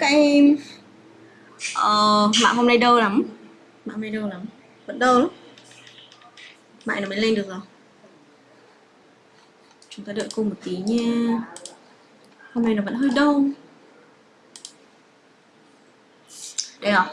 em? Ờ, mạng hôm nay đơ lắm. Mạng hôm nay đơ lắm. Vẫn đơ lắm. Mạng nó mới lên được rồi. Chúng ta đợi cô một tí nha. Hôm nay nó vẫn hơi đơ. Đây rồi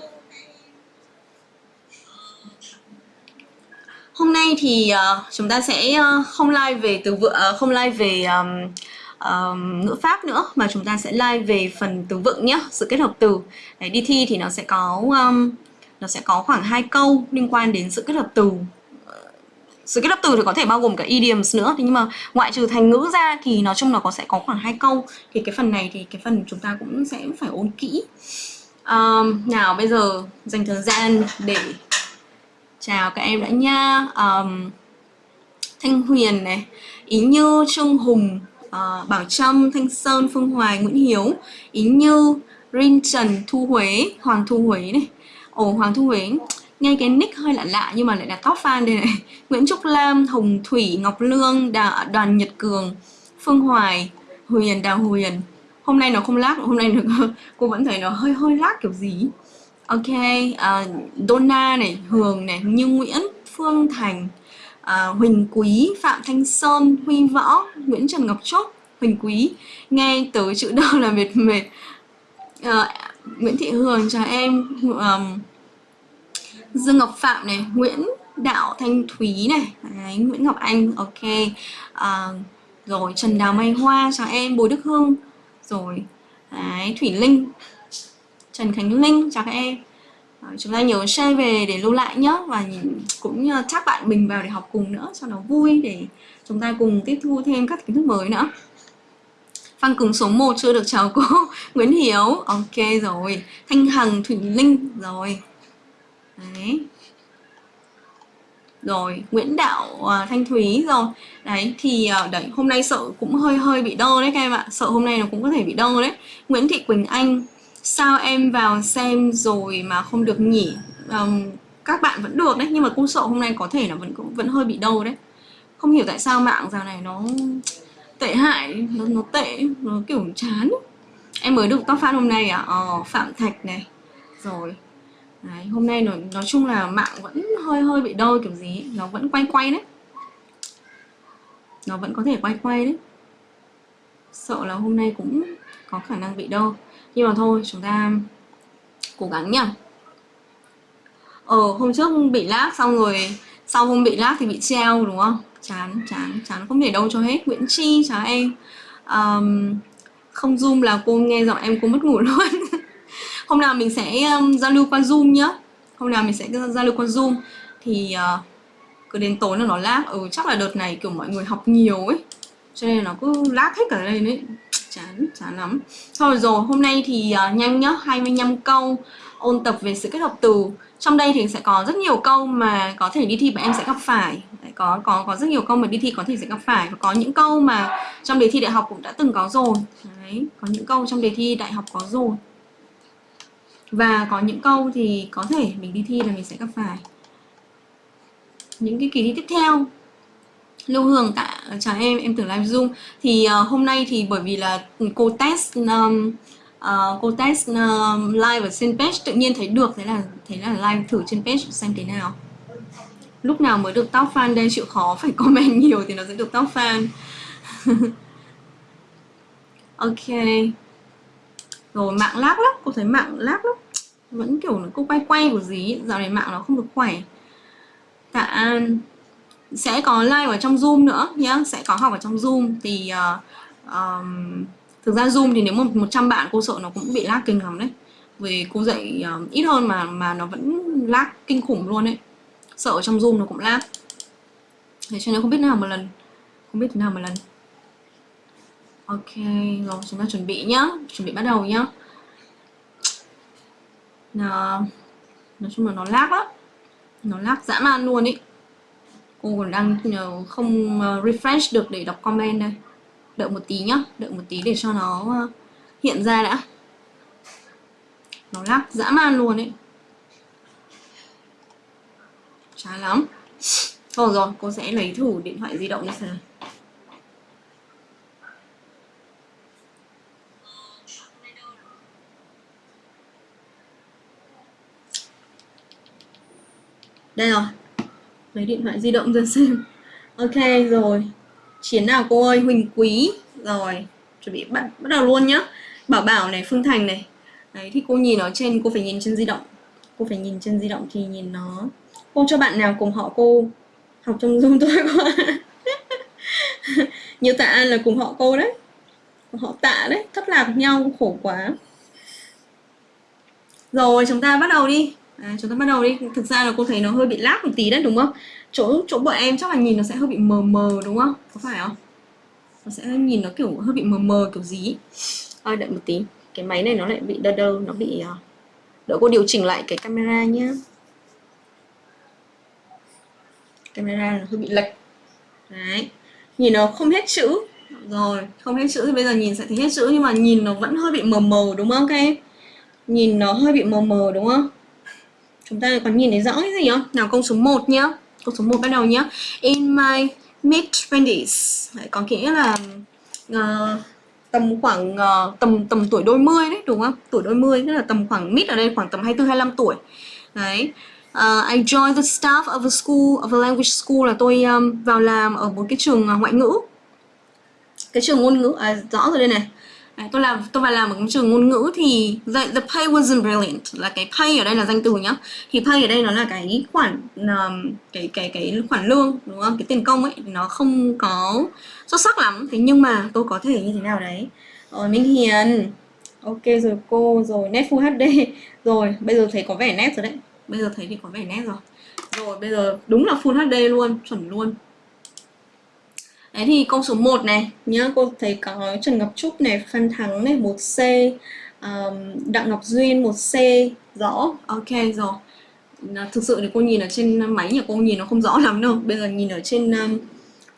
hôm nay thì uh, chúng ta sẽ uh, không live về từ vựng uh, không live về um, um, ngữ pháp nữa mà chúng ta sẽ live về phần từ vựng nhé sự kết hợp từ. Đấy, đi thi thì nó sẽ có um, nó sẽ có khoảng hai câu liên quan đến sự kết hợp từ. Ờ, sự kết hợp từ thì có thể bao gồm cả idioms nữa nhưng mà ngoại trừ thành ngữ ra thì nói chung là có sẽ có khoảng hai câu. Thì cái phần này thì cái phần chúng ta cũng sẽ phải ôn kỹ. Um, nào bây giờ dành thời gian để chào các em đã nha. Um, thanh huyền này ý như trương hùng uh, bảo trâm thanh sơn phương hoài nguyễn hiếu ý như rin trần thu huế hoàng thu huế này. Ồ hoàng thu huế nghe cái nick hơi lạ lạ nhưng mà lại là top fan đây này. Nguyễn Trúc Lam, Hồng Thủy, Ngọc Lương, Đà, Đoàn Nhật Cường, Phương Hoài, Huyền, Đào Huyền. Hôm nay nó không lag, hôm nay nó, cô vẫn thấy nó hơi hơi lag kiểu gì. Ok uh, Donna này Hường này Như Nguyễn Phương Thành à, Huỳnh Quý Phạm Thanh Sơn Huy Võ Nguyễn Trần Ngọc Trúc Huỳnh Quý. Nghe tới chữ đâu là mệt mệt. À, Nguyễn Thị Hường chào em. Um, Dương Ngọc Phạm này Nguyễn Đạo Thanh Thúy này. Đấy, Nguyễn Ngọc Anh ok. À, rồi Trần Đào Mai Hoa chào em. Bùi Đức Hương rồi Đấy, Thủy Linh. Trần Khánh Linh chào các em. Ờ, chúng ta nhớ share về để lưu lại nhé và cũng chắc bạn mình vào để học cùng nữa cho nó vui để chúng ta cùng tiếp thu thêm các kiến thức mới nữa. Phan cứng số 1 chưa được chào cô Nguyễn Hiếu. Ok rồi Thanh Hằng Thủy Linh. Rồi. Đấy. Rồi Nguyễn Đạo uh, Thanh Thúy rồi. Đấy thì uh, đấy hôm nay sợ cũng hơi hơi bị đơ đấy các em ạ. Sợ hôm nay nó cũng có thể bị đơ đấy. Nguyễn Thị Quỳnh Anh sao em vào xem rồi mà không được nhỉ um, các bạn vẫn được đấy nhưng mà cung sợ hôm nay có thể là vẫn vẫn hơi bị đau đấy. Không hiểu tại sao mạng giờ này nó tệ hại nó, nó tệ nó kiểu chán. Em mới được top fan hôm nay à? Ờ, phạm thạch này. Rồi. Đấy, hôm nay nói, nói chung là mạng vẫn hơi hơi bị đôi kiểu gì nó vẫn quay quay đấy. Nó vẫn có thể quay quay đấy. Sợ là hôm nay cũng có khả năng bị đau nhưng mà thôi chúng ta cố gắng nhá. Ờ hôm trước bị lag xong rồi sau hôm bị lag thì bị treo đúng không? Chán chán chán không thể đâu cho hết. Nguyễn Chi chào em. Um, không zoom là cô nghe giọng em cô mất ngủ luôn. Hôm nào mình sẽ um, giao lưu qua zoom nhá. Hôm nào mình sẽ giao lưu qua zoom. Thì uh, cứ đến tối là nó lag. Ừ chắc là đợt này kiểu mọi người học nhiều ấy. Cho nên nó cứ lag hết cả lên ấy chán chán lắm. Thôi rồi hôm nay thì uh, nhanh nhá 25 câu ôn tập về sự kết hợp từ. Trong đây thì sẽ có rất nhiều câu mà có thể đi thi bạn em sẽ gặp phải. Đấy, có có có rất nhiều câu mà đi thi có thể sẽ gặp phải. Và có những câu mà trong đề thi đại học cũng đã từng có rồi. Đấy, có những câu trong đề thi đại học có rồi. Và có những câu thì có thể mình đi thi là mình sẽ gặp phải. Những cái kỳ thi tiếp theo. Lưu Hương tạ chào em em tưởng live zoom thì uh, hôm nay thì bởi vì là cô test um, uh, cô test um, live ở trên page tự nhiên thấy được thế là thế là live thử trên page xem thế nào. Lúc nào mới được top fan đây? Chịu khó phải comment nhiều thì nó sẽ được top fan. Ok. Rồi mạng lag lắm cô thấy mạng lag lắm. Vẫn kiểu nó cô quay quay của gì dạo này mạng nó không được khỏe. Tạ an sẽ có live ở trong zoom nữa nhé, sẽ có học ở trong zoom. Thì uh, ờ, um, thực ra zoom thì nếu một 100 bạn cô sợ nó cũng bị lag kinh lắm đấy. Vì cô dạy uh, ít hơn mà mà nó vẫn lag kinh khủng luôn đấy sợ ở trong zoom nó cũng lag. Thế cho nên không biết nào một lần. Không biết thế nào một lần. Ok rồi chúng ta chuẩn bị nhá. Chuẩn bị bắt đầu nhá. Nó nói chung là nó lag lắm. Nó lag dã man luôn ý cô còn đang ờ, không ờ, refresh được để đọc comment đây. Đợi một tí nhá, đợi một tí để cho nó ờ, hiện ra đã. Nó lắc dã man luôn ấy. Chán lắm. Thôi rồi, cô sẽ lấy thử điện thoại di động ra xem đây rồi lấy điện thoại di động ra xem. Ok, rồi. Chiến nào cô ơi? Huỳnh quý. Rồi. Chuẩn bị bắt bắt đầu luôn nhá. Bảo bảo này, phương thành này. Đấy, thì cô nhìn ở trên, cô phải nhìn trên di động. Cô phải nhìn trên di động thì nhìn nó. Cô cho bạn nào cùng họ cô học trong zoom tôi quá như tạ an là cùng họ cô đấy. Họ tạ đấy. Thất lạc nhau khổ quá. Rồi, chúng ta bắt đầu đi à, chúng ta bắt đầu đi. Thực ra là cô thấy nó hơi bị lag một tí đấy đúng không? Chỗ chỗ bọn em chắc là nhìn nó sẽ hơi bị mờ mờ đúng không? Có phải không? Nó sẽ nhìn nó kiểu hơi bị mờ mờ kiểu gì à, đợi một tí. Cái máy này nó lại bị đơ đơ nó bị uh, đợi cô điều chỉnh lại cái camera nhá. Camera nó hơi bị lệch. Đấy. Nhìn nó không hết chữ. Rồi không hết chữ thì bây giờ nhìn sẽ thấy hết chữ nhưng mà nhìn nó vẫn hơi bị mờ mờ đúng không các em? Nhìn nó hơi bị mờ mờ đúng không chúng ta còn nhìn thấy rõ cái gì không? Nào câu số 1 nhá. Câu số 1 bắt đầu nhá. In my mid 20s có nghĩa là uh, tầm khoảng uh, tầm tầm tuổi đôi mươi đấy đúng không? Tuổi đôi mươi tức là tầm khoảng mid ở đây khoảng tầm 24 25 tuổi. Đấy. Uh, I joined the staff of a school of a language school là tôi um, vào làm ở một cái trường ngoại ngữ. Cái trường ngôn ngữ à, rõ rồi đây này. Đấy, tôi làm tôi vào làm ở cái trường ngôn ngữ thì the, the pay wasn't brilliant là cái pay ở đây là danh từ nhá. Thì pay ở đây nó là cái khoản um, cái cái cái khoản lương đúng không? Cái tiền công ấy nó không có xuất sắc lắm. Thế nhưng mà tôi có thể như thế nào đấy? Rồi Minh Hiền. Ok rồi cô rồi nét full HD rồi bây giờ thấy có vẻ nét rồi đấy. Bây giờ thấy thì có vẻ nét rồi. Rồi bây giờ đúng là full HD luôn chuẩn luôn. Đấy thì câu số 1 này nhá, cô thấy có Trần Ngọc Trúc này, Phan Thắng này, 1C, um, Đặng Ngọc Duyên 1C, rõ, ok rồi. Thực sự thì cô nhìn ở trên máy nhà cô nhìn nó không rõ lắm đâu. Bây giờ nhìn ở trên um,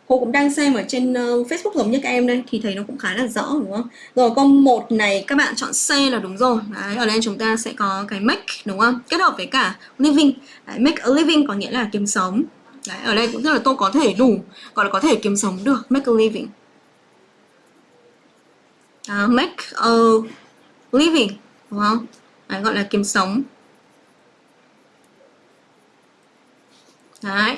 cô cũng đang xem ở trên uh, Facebook giống như các em đây thì thấy nó cũng khá là rõ đúng không? Rồi câu 1 này các bạn chọn C là đúng rồi. Đấy, ở đây chúng ta sẽ có cái make đúng không? Kết hợp với cả living. Đấy, make a living có nghĩa là kiếm sống. Đấy, ở đây cũng rất là tôi có thể đủ gọi là có thể kiếm sống được make a living. Uh, make a living đúng không? Đấy, gọi là kiếm sống. Đấy,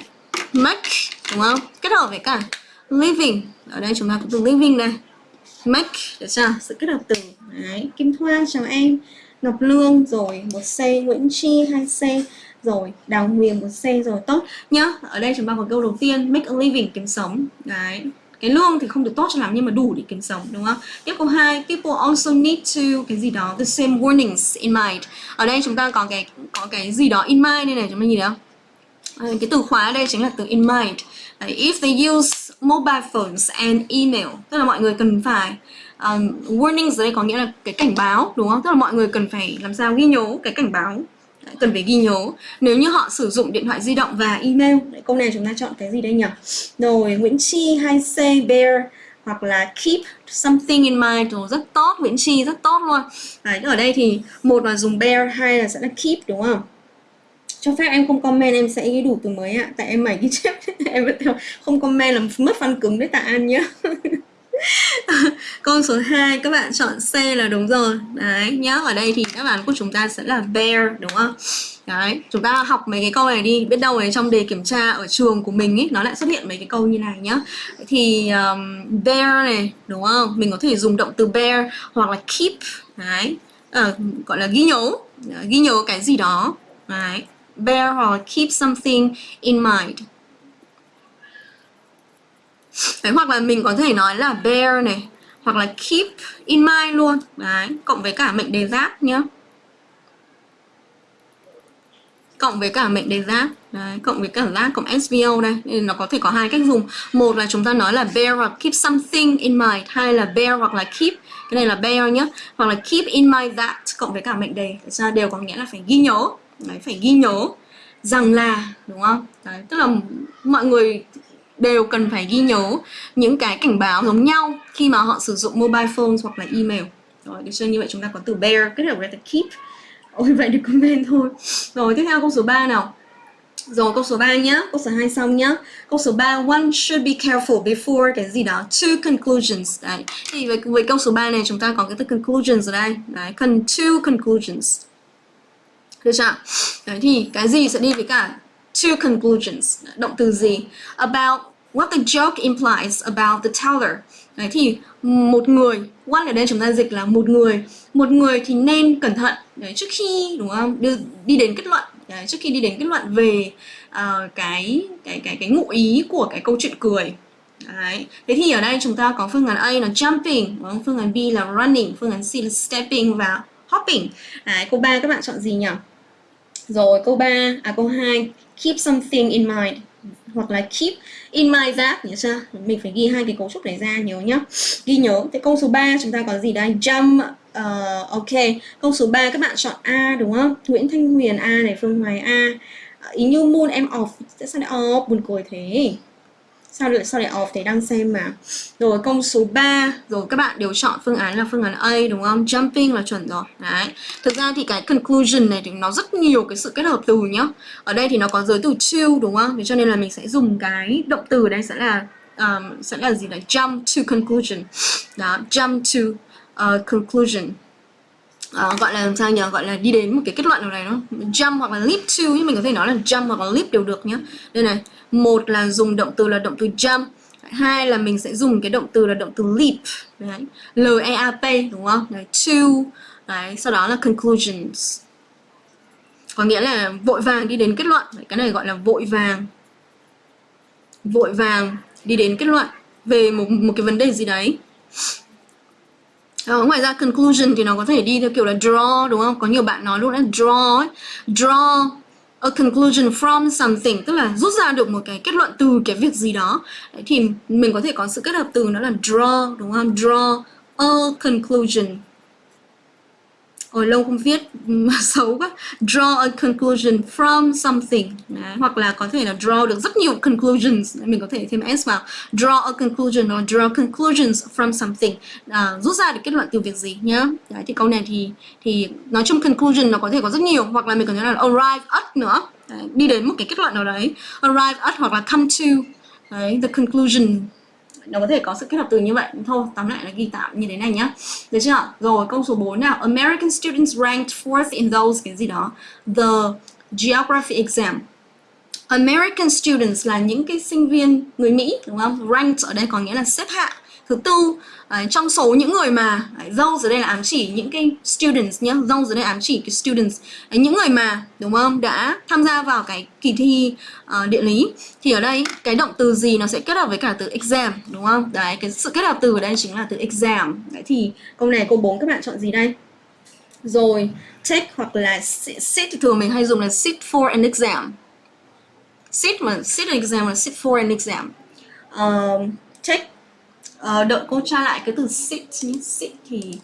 make đúng không? Kết hợp với cả living. Ở đây chúng ta có từ living đây make được chưa? Sự kết hợp từ Đấy, Kim Thoa chào em Ngọc Lương rồi một C Nguyễn Chi hai C rồi đào nguyền một c rồi tốt. Nhá ở đây chúng ta có câu đầu tiên make a living kiếm sống. Đấy cái lương thì không được tốt cho lắm nhưng mà đủ để kiếm sống đúng không? Tiếp câu hai people also need to cái gì đó the same warnings in mind. Ở đây chúng ta có cái có cái gì đó in mind đây này chúng ta nhìn thấy không? Ờ, cái từ khóa ở đây chính là từ in mind. If they use mobile phones and email tức là mọi người cần phải um, warnings ở đây có nghĩa là cái cảnh báo đúng không? Tức là mọi người cần phải làm sao ghi nhớ cái cảnh báo cần phải ghi nhớ nếu như họ sử dụng điện thoại di động và email Đấy, câu này chúng ta chọn cái gì đây nhỉ? Rồi Nguyễn Chi hay c bear hoặc là keep something in mind. Rồi rất tốt Nguyễn Chi rất tốt luôn. Đấy, ở đây thì một là dùng bear hai là sẽ là keep đúng không? Cho phép em không comment em sẽ ghi đủ từ mới ạ. Tại em mày ghi chép em không comment là mất văn cứng đấy tạ an nhá. Câu số 2 các bạn chọn C là đúng rồi. Đấy, nhá, ở đây thì đáp án của chúng ta sẽ là bear đúng không? Đấy, chúng ta học mấy cái câu này đi, biết đâu này trong đề kiểm tra ở trường của mình ấy nó lại xuất hiện mấy cái câu như này nhá. Thì um, bear này, đúng không? Mình có thể dùng động từ bear hoặc là keep, đấy, à, gọi là ghi nhớ, ghi nhớ cái gì đó. Đấy, bear hoặc keep something in mind. Đấy, hoặc là mình có thể nói là bear này hoặc là keep in mind luôn. Đấy cộng với cả mệnh đề giác nhá. Cộng với cả mệnh đề giác đấy cộng với cả giác cộng SVO đây nên nó có thể có hai cách dùng. Một là chúng ta nói là bear hoặc keep something in mind hai là bear hoặc là keep. Cái này là bear nhá. Hoặc là keep in mind that cộng với cả mệnh đề. Ra đều có nghĩa là phải ghi nhớ. Đấy phải ghi nhớ rằng là đúng không? Đấy tức là mọi người đều cần phải ghi nhớ những cái cảnh báo giống nhau khi mà họ sử dụng mobile phones hoặc là email rồi được chưa như vậy chúng ta có từ bear kết hợp với từ keep ôi vậy được comment thôi rồi tiếp theo câu số 3 nào rồi câu số 3 nhá, câu số 2 xong nhá. Câu số 3 one should be careful before cái gì đó two conclusions. Đấy. Thì với, với câu số 3 này chúng ta có cái từ conclusions ở đây. Đấy, con two conclusions. Được chưa? Đấy thì cái gì sẽ đi với cả two conclusions động từ gì about what the joke implies about the teller đấy thì một người what ở đây chúng ta dịch là một người một người thì nên cẩn thận đấy, trước khi đúng không đưa đi đến kết luận đấy, trước khi đi đến kết luận về uh, cái cái cái cái ngụ ý của cái câu chuyện cười Đấy. Thế thì ở đây chúng ta có phương án A là jumping, đúng không? phương án B là running, phương án C là stepping và hopping. Đấy, câu 3 các bạn chọn gì nhỉ? Rồi câu 3, à câu 2, keep something in mind hoặc là keep in mind that nhớ chưa? Mình phải ghi hai cái cấu trúc này ra nhớ nhá. Ghi nhớ. Thế câu số 3 chúng ta có gì đây? Jump uh, ok. Câu số 3 các bạn chọn A đúng không? Nguyễn Thanh Huyền A này, Phương Hoài A. Ý như moon em off, tại sao lại off? Buồn cười thế sao lại sao lại off thế? Đang xem mà. Rồi câu số 3 rồi các bạn đều chọn phương án là phương án A đúng không? Jumping là chuẩn rồi. Đấy. Thực ra thì cái conclusion này thì nó rất nhiều cái sự kết hợp từ nhá. Ở đây thì nó có giới từ to đúng không? Thế cho nên là mình sẽ dùng cái động từ đây sẽ là um, sẽ là gì là jump to conclusion. Đó jump to uh, conclusion. Uh, gọi là làm sao nhỉ? Gọi là đi đến một cái kết luận nào này nó jump hoặc là leap to nhưng mình có thể nói là jump hoặc là leap đều được nhá. Đây này một là dùng động từ là động từ jump hai là mình sẽ dùng cái động từ là động từ leap đấy l e a p đúng không đấy to đấy sau đó là conclusions có nghĩa là vội vàng đi đến kết luận đấy, cái này gọi là vội vàng vội vàng đi đến kết luận về một một cái vấn đề gì đấy Ờ, ngoài ra conclusion thì nó có thể đi theo kiểu là draw đúng không? Có nhiều bạn nói luôn là draw ấy. Draw a conclusion from something tức là rút ra được một cái kết luận từ cái việc gì đó. Đấy, thì mình có thể có sự kết hợp từ nó là draw đúng không? Draw a conclusion. Ôi lâu không viết xấu quá. Draw a conclusion from something. Đấy. Hoặc là có thể là draw được rất nhiều conclusions. Mình có thể thêm S vào. Draw a conclusion hoặc draw conclusions from something. À, Rút ra được kết luận từ việc gì nhá? Đấy, Thì câu này thì thì nói chung conclusion nó có thể có rất nhiều. Hoặc là mình có thể là arrive at nữa. Đấy, Đi đến một cái kết luận nào đấy. Arrive at hoặc là come to. Đấy, The conclusion nó có thể có sự kết hợp từ như vậy. Thôi, tóm lại là ghi tạm như thế này nhá. Được chưa? Rồi, câu số 4 nào. American students ranked fourth in those, cái gì đó. The geography exam. American students là những cái sinh viên người Mỹ, đúng không? Ranked ở đây có nghĩa là xếp hạng thứ tư à, trong số những người mà à, dâu dưới đây là ám chỉ những cái students nhé dâu dưới đây ám chỉ cái students à, những người mà đúng không đã tham gia vào cái kỳ thi uh, địa lý thì ở đây cái động từ gì nó sẽ kết hợp với cả từ exam đúng không? Đấy cái sự kết hợp từ ở đây chính là từ exam. Đấy thì câu này câu 4 các bạn chọn gì đây? Rồi take hoặc là sit thường mình hay dùng là sit for an exam. Sit mà sit an exam là sit for an exam. Um, uh, đợi cô tra lại cái từ sit nhé. Sit thì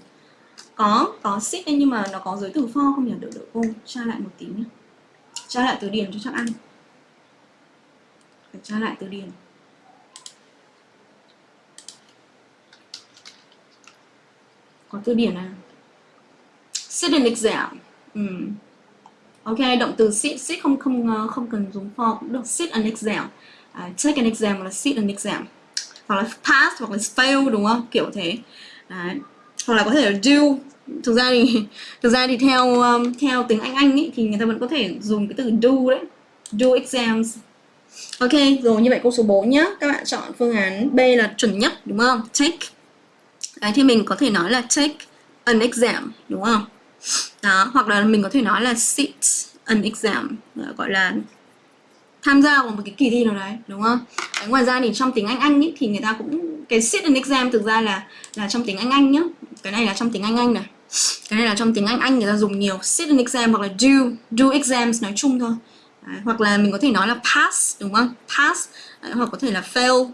có có sit nhưng mà nó có giới từ for không nhỉ? Đợi đợi cô tra lại một tí nhé. Tra lại từ điển cho chắc ăn. Phải tra lại từ điển có từ điển này sit an exam ừ. ok động từ sit sit không không không cần dùng for cũng được. Sit an exam uh, take an exam là sit an exam hoặc là pass hoặc là fail đúng không? Kiểu thế. Đấy. hoặc là có thể là do. Thực ra thì thực ra thì theo um, theo tiếng Anh Anh ý, thì người ta vẫn có thể dùng cái từ do đấy. Do exams. Ok rồi như vậy câu số 4 nhá. Các bạn chọn phương án B là chuẩn nhất đúng không? Take đấy thì mình có thể nói là take an exam đúng không? Đó hoặc là mình có thể nói là sit an exam gọi là tham gia vào một cái kỳ thi nào đấy đúng không? Đấy, ngoài ra thì trong tiếng Anh Anh ý, thì người ta cũng cái sit an exam thực ra là là trong tiếng Anh Anh nhá. Cái này là trong tiếng Anh Anh này. Cái này là trong tiếng Anh Anh người ta dùng nhiều sit an exam hoặc là do do exams nói chung thôi. Đấy, hoặc là mình có thể nói là pass đúng không? Pass đấy, hoặc có thể là fail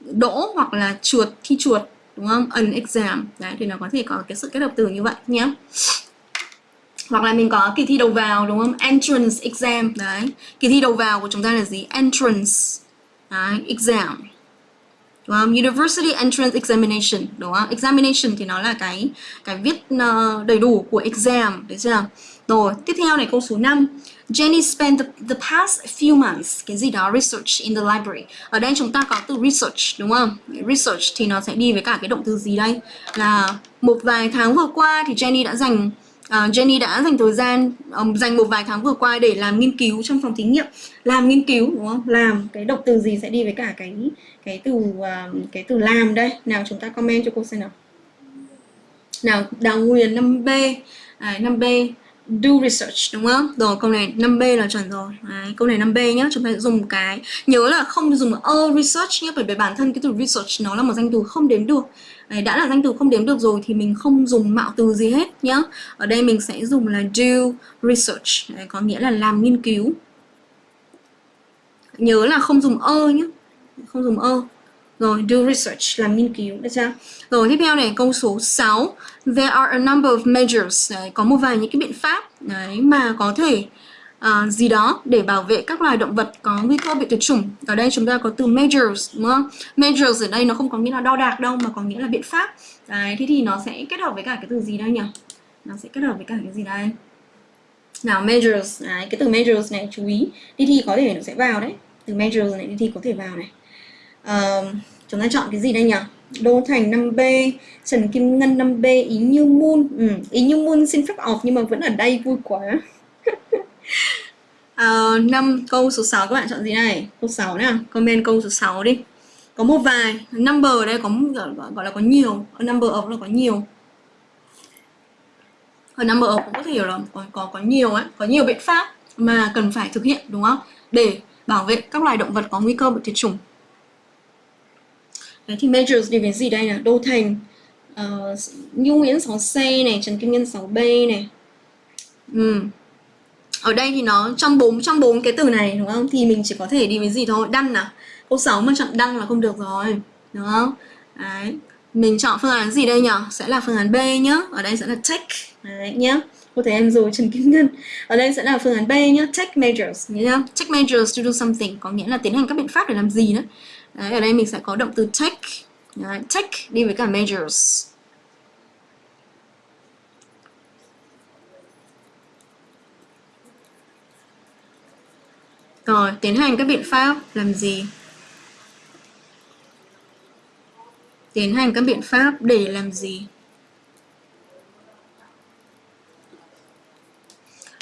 đỗ hoặc là chuột thi chuột đúng không? An exam. Đấy thì nó có thể có cái sự kết hợp từ như vậy nhé hoặc là mình có kỳ thi đầu vào đúng không? Entrance exam. Đấy. Kỳ thi đầu vào của chúng ta là gì? Entrance. Đấy, exam. Đúng không? University entrance examination. Đúng không? Examination thì nó là cái cái viết uh, đầy đủ của exam. Đấy chưa? Rồi tiếp theo này câu số 5 Jenny spent the, the past few months cái gì đó research in the library. Ở đây chúng ta có từ research đúng không? Research thì nó sẽ đi với cả cái động từ gì đây? Là một vài tháng vừa qua thì Jenny đã dành uh, Jenny đã dành thời gian um, dành một vài tháng vừa qua để làm nghiên cứu trong phòng thí nghiệm làm nghiên cứu đúng không làm cái động từ gì sẽ đi với cả cái cái từ uh, cái từ làm đây nào chúng ta comment cho cô xem nào nào đào nguyên 5B à, 5B do research đúng không? Rồi câu này 5B là chuẩn rồi. Đấy, câu này 5B nhá, chúng ta sẽ dùng cái nhớ là không dùng a research nhé bởi vì bản thân cái từ research nó là một danh từ không đếm được. Đấy, đã là danh từ không đếm được rồi thì mình không dùng mạo từ gì hết nhá. Ở đây mình sẽ dùng là do research, Đấy, có nghĩa là làm nghiên cứu. Nhớ là không dùng ơ nhé, không dùng ơ. Rồi, do research, làm nghiên cứu, được chưa? Rồi, tiếp theo này, câu số 6. There are a number of measures. Đấy, có một vài những cái biện pháp đấy, mà có thể uh, Ờ, gì đó để bảo vệ các loài động vật có nguy cơ bị tuyệt chủng. Ở đây chúng ta có từ measures, đúng không? Measures ở đây nó không có nghĩa là đo đạc đâu, mà có nghĩa là biện pháp. Đấy, thế thì nó sẽ kết hợp với cả cái từ gì đây nhỉ? Nó sẽ kết hợp với cả cái gì đây? Nào, measures, đấy, cái từ measures này chú ý. Đi thi có thể nó sẽ vào đấy. Từ measures này đi thi có thể vào này. Uh, chúng ta chọn cái gì đây nhỉ? Đô Thành 5B, Trần Kim Ngân 5B, Ý Như Moon. Ừ, Ý Như Moon xin phép off nhưng mà vẫn ở đây vui quá. à, 5 câu số 6 các bạn chọn gì này? Câu 6 nào, comment câu số 6 đi. Có một vài number ở đây có gọi là có nhiều, number of là có nhiều. Ở number of cũng có thể hiểu là có có có nhiều ấy, có nhiều biện pháp mà cần phải thực hiện đúng không? Để bảo vệ các loài động vật có nguy cơ bị tuyệt chủng. Đấy, thì measures thì cái gì đây nè Đô Thành uh, Nhu Nguyễn 6C này Trần Kim Nhân 6B này ừ. Ở đây thì nó trong bốn trong bốn cái từ này đúng không? Thì mình chỉ có thể đi với gì thôi? Đăng nào Câu 6 mà chọn đăng là không được rồi Đúng không? Đấy. Mình chọn phương án gì đây nhỉ Sẽ là phương án B nhá. Ở đây sẽ là take Đấy nhá. Cô thấy em rồi Trần Kim Ngân. Ở đây sẽ là phương án B nhá. Take measures nhá Take measures to do something Có nghĩa là tiến hành các biện pháp để làm gì nữa. Đấy, ở đây mình sẽ có động từ take Đấy, take đi với cả measures. Rồi, tiến hành các biện pháp làm gì? Tiến hành các biện pháp để làm gì?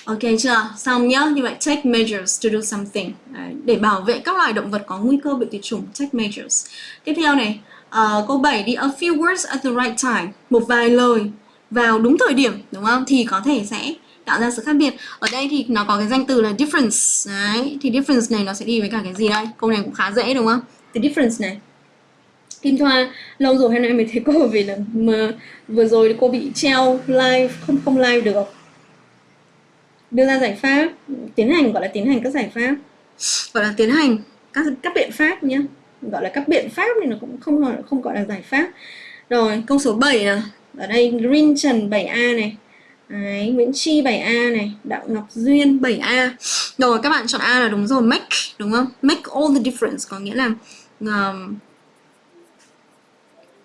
Ok chưa? Xong nhá. Như vậy take measures to do something. Đấy, để bảo vệ các loài động vật có nguy cơ bị tuyệt chủng. Take measures. Tiếp theo này. Uh, câu 7 đi. A few words at the right time. Một vài lời vào đúng thời điểm. Đúng không? Thì có thể sẽ tạo ra sự khác biệt. Ở đây thì nó có cái danh từ là difference. Đấy. Thì difference này nó sẽ đi với cả cái gì đây? Câu này cũng khá dễ đúng không? The difference này. Kim Thoa lâu rồi hôm nay mới thấy cô vì là mà vừa rồi cô bị treo live không không live được đưa ra giải pháp tiến hành gọi là tiến hành các giải pháp gọi là tiến hành các các biện pháp nhé gọi là các biện pháp thì nó cũng không không gọi là giải pháp rồi câu số 7 nè ở đây Green Trần 7A này Đấy, Nguyễn Chi 7A này Đạo Ngọc Duyên 7A Rồi các bạn chọn A là đúng rồi Make đúng không? Make all the difference Có nghĩa là um,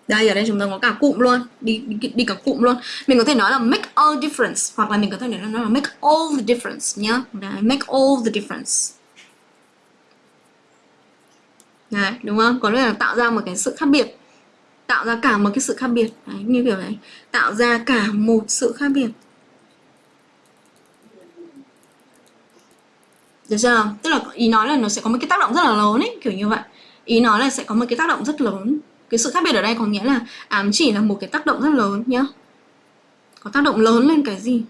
đây ở đây chúng ta có cả cụm luôn đi, đi đi cả cụm luôn. Mình có thể nói là make all difference hoặc là mình có thể nói là make all the difference nhá. Đấy, make all the difference. Đấy, đúng không? Có nghĩa là tạo ra một cái sự khác biệt. Tạo ra cả một cái sự khác biệt. Đấy, như kiểu này. Tạo ra cả một sự khác biệt. Được chưa tức là ý nói là nó sẽ có một cái tác động rất là lớn ấy kiểu như vậy ý nói là sẽ có một cái tác động rất lớn cái sự khác biệt ở đây có nghĩa là ám chỉ là một cái tác động rất lớn nhá có tác động lớn lên cái gì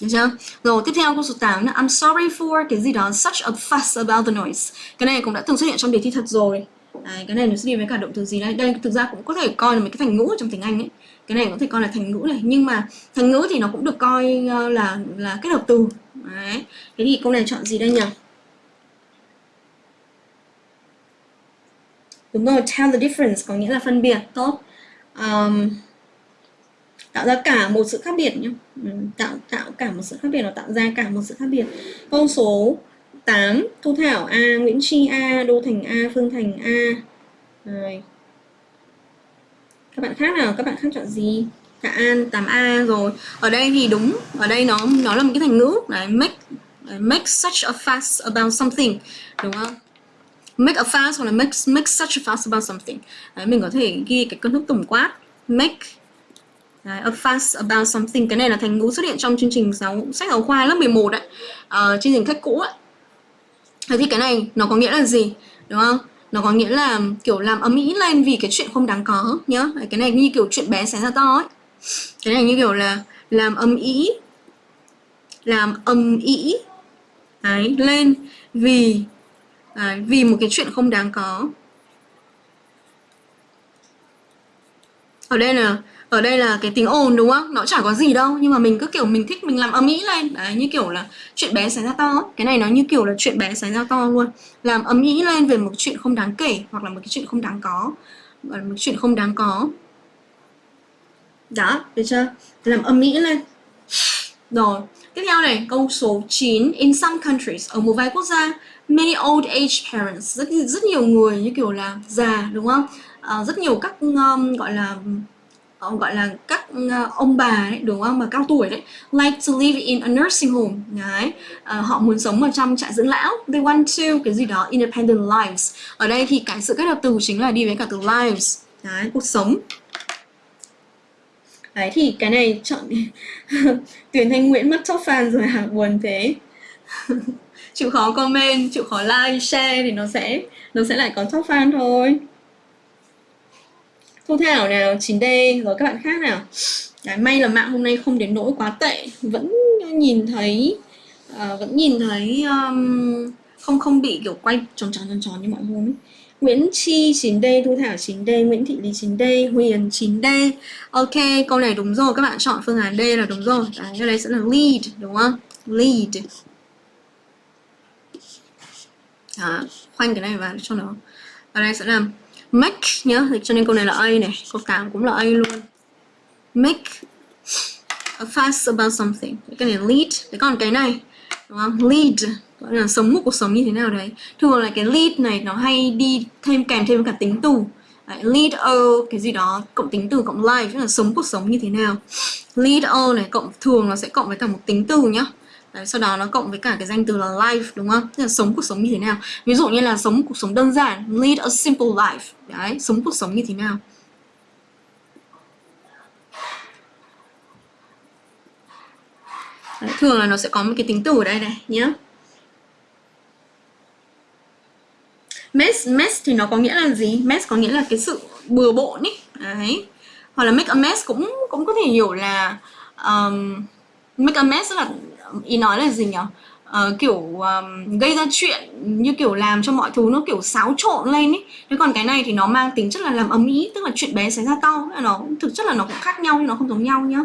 được chưa? Rồi tiếp theo câu số 8 là I'm sorry for cái gì đó such a fuss about the noise. Cái này cũng đã từng xuất hiện trong đề thi thật rồi. Đấy, cái này nó sẽ đi với cả động từ gì đây? Đây thực ra cũng có thể coi là một cái thành ngữ trong tiếng Anh ấy. Cái này có thể coi là thành ngữ này, nhưng mà thành ngữ thì nó cũng được coi ờ, là là kết hợp từ. Đấy. Thế thì câu này chọn gì đây nhỉ? đúng rồi tell the difference có nghĩa là phân biệt tốt. Um, tạo ra cả một sự khác biệt nhé tạo tạo cả một sự khác biệt nó tạo ra cả một sự khác biệt. Câu số 8 Thu Thảo A Nguyễn Chi A Đô Thành A Phương Thành A. Rồi các bạn khác nào? Các bạn khác chọn gì? Tạ An 8A rồi. Ở đây thì đúng ở đây nó nó là một cái thành ngữ đấy make make such a fuss about something đúng không? Make a fuss hoặc là make, make such a fuss about something. Đấy, mình có thể ghi cái công thức tổng quát. Make Đấy, a fuss about something. Cái này là thành ngữ xuất hiện trong chương trình giáo sách giáo khoa lớp 11 đấy uh, chương trình cách cũ ấy Thế thì cái này nó có nghĩa là gì đúng không? Nó có nghĩa là kiểu làm ấm ý lên vì cái chuyện không đáng có nhá. Cái này như kiểu chuyện bé xé ra to ấy cái này như kiểu là làm âm ý làm âm ý đấy, lên vì đấy, vì một cái chuyện không đáng có. Ở đây là ở đây là cái tiếng ồn đúng không? Nó chả có gì đâu nhưng mà mình cứ kiểu mình thích mình làm âm ý lên. Đấy như kiểu là chuyện bé xảy ra to cái này nó như kiểu là chuyện bé xảy ra to luôn. Làm âm ý lên về một chuyện không đáng kể hoặc là một cái chuyện không đáng có một chuyện không đáng có đó được chưa? Làm âm mỹ lên. Rồi tiếp theo này câu số 9 in some countries ở một vài quốc gia many old age parents rất rất nhiều người như kiểu là già đúng không? À, rất nhiều các um, gọi là uh, gọi là các uh, ông bà đấy đúng không? Mà cao tuổi đấy like to live in a nursing home. Đấy uh, họ muốn sống ở trong trại dưỡng lão. They want to cái gì đó independent lives. Ở đây thì cái sự kết hợp từ chính là đi với cả từ lives. Đấy cuộc sống đấy thì cái này chọn tuyển thanh nguyễn mất top fan rồi hả? Buồn thế. Chịu khó comment chịu khó like share thì nó sẽ nó sẽ lại có top fan thôi. Thu Thảo nào 9D rồi các bạn khác nào? Đấy, may là mạng hôm nay không đến nỗi quá tệ. Vẫn nhìn thấy uh, vẫn nhìn thấy um, không không bị kiểu quay tròn tròn tròn tròn như mọi hôm ấy. Nguyễn Chi 9D, Thu Thảo 9D, Nguyễn Thị Lý 9D, Huyền 9D Ok, câu này đúng rồi, các bạn chọn phương án D là đúng rồi. Đấy, cái này sẽ là lead, đúng không? Lead. Đó, khoanh cái này vào cho nó. Ở đây sẽ là make nhớ cho nên câu này là A này câu 8 cũng là A luôn. Make a fuss about something. Cái này lead. Thế còn cái này đúng không? Lead gọi là sống một cuộc sống như thế nào đấy thường là cái lead này nó hay đi thêm kèm thêm cả tính từ đấy, lead a cái gì đó cộng tính từ cộng life tức là sống cuộc sống như thế nào lead a này cộng thường nó sẽ cộng với cả một tính từ nhá Đấy, sau đó nó cộng với cả cái danh từ là life đúng không? Tức là sống cuộc sống như thế nào? Ví dụ như là sống cuộc sống đơn giản, lead a simple life. Đấy, sống cuộc sống như thế nào? Đấy, thường là nó sẽ có một cái tính từ ở đây này nhé. Mess, mess thì nó có nghĩa là gì? Mess có nghĩa là cái sự bừa bộn ý. Đấy. Hoặc là make a mess cũng cũng có thể hiểu là um, make a mess là ý nói là gì nhỉ uh, kiểu um, gây ra chuyện như kiểu làm cho mọi thứ nó kiểu xáo trộn lên ấy thế còn cái này thì nó mang tính chất là làm ấm ý tức là chuyện bé xảy ra to nó thực chất là nó cũng khác nhau nhưng nó không giống nhau nhá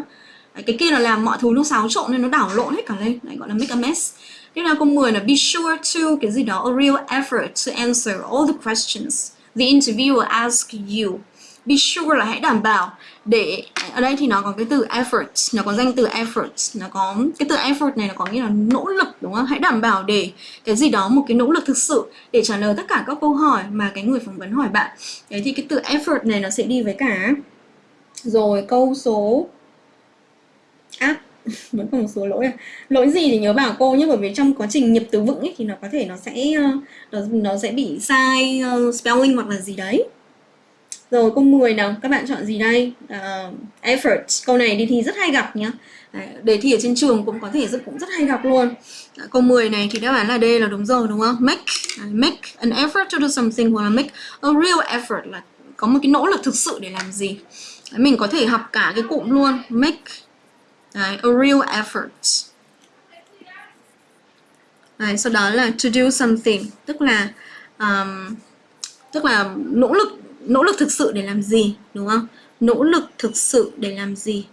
cái kia là làm mọi thứ nó xáo trộn nên nó đảo lộn hết cả lên Đấy, gọi là make a mess tiếp theo câu 10 là be sure to, cái gì đó, a real effort to answer all the questions the interviewer ask you. Be sure là hãy đảm bảo để, ở đây thì nó có cái từ effort, nó có danh từ effort, nó có, cái từ effort này nó có nghĩa là nỗ lực, đúng không? Hãy đảm bảo để cái gì đó, một cái nỗ lực thực sự để trả lời tất cả các câu hỏi mà cái người phỏng vấn hỏi bạn. Đấy thì cái từ effort này nó sẽ đi với cả, rồi câu số áp vẫn còn một số lỗi à. lỗi gì thì nhớ bảo cô nhé bởi vì trong quá trình nhập từ vựng ấy, thì nó có thể nó sẽ ờ, nó, nó sẽ bị sai uh, spelling hoặc là gì đấy rồi câu 10 nào, các bạn chọn gì đây? Uh, effort. Câu này đi thi rất hay gặp nhá. đề thi ở trên trường cũng có thể rất cũng rất hay gặp luôn. Câu 10 này thì đáp án là D là đúng rồi đúng không? Make make an effort to do something hoặc là make a real effort là có một cái nỗ lực thực sự để làm gì. Mình có thể học cả cái cụm luôn. Make Đấy, a real effort. Đấy, sau đó là to do something, tức là um, tức là nỗ lực nỗ lực thực sự để làm gì đúng không? Nỗ lực thực sự để làm gì.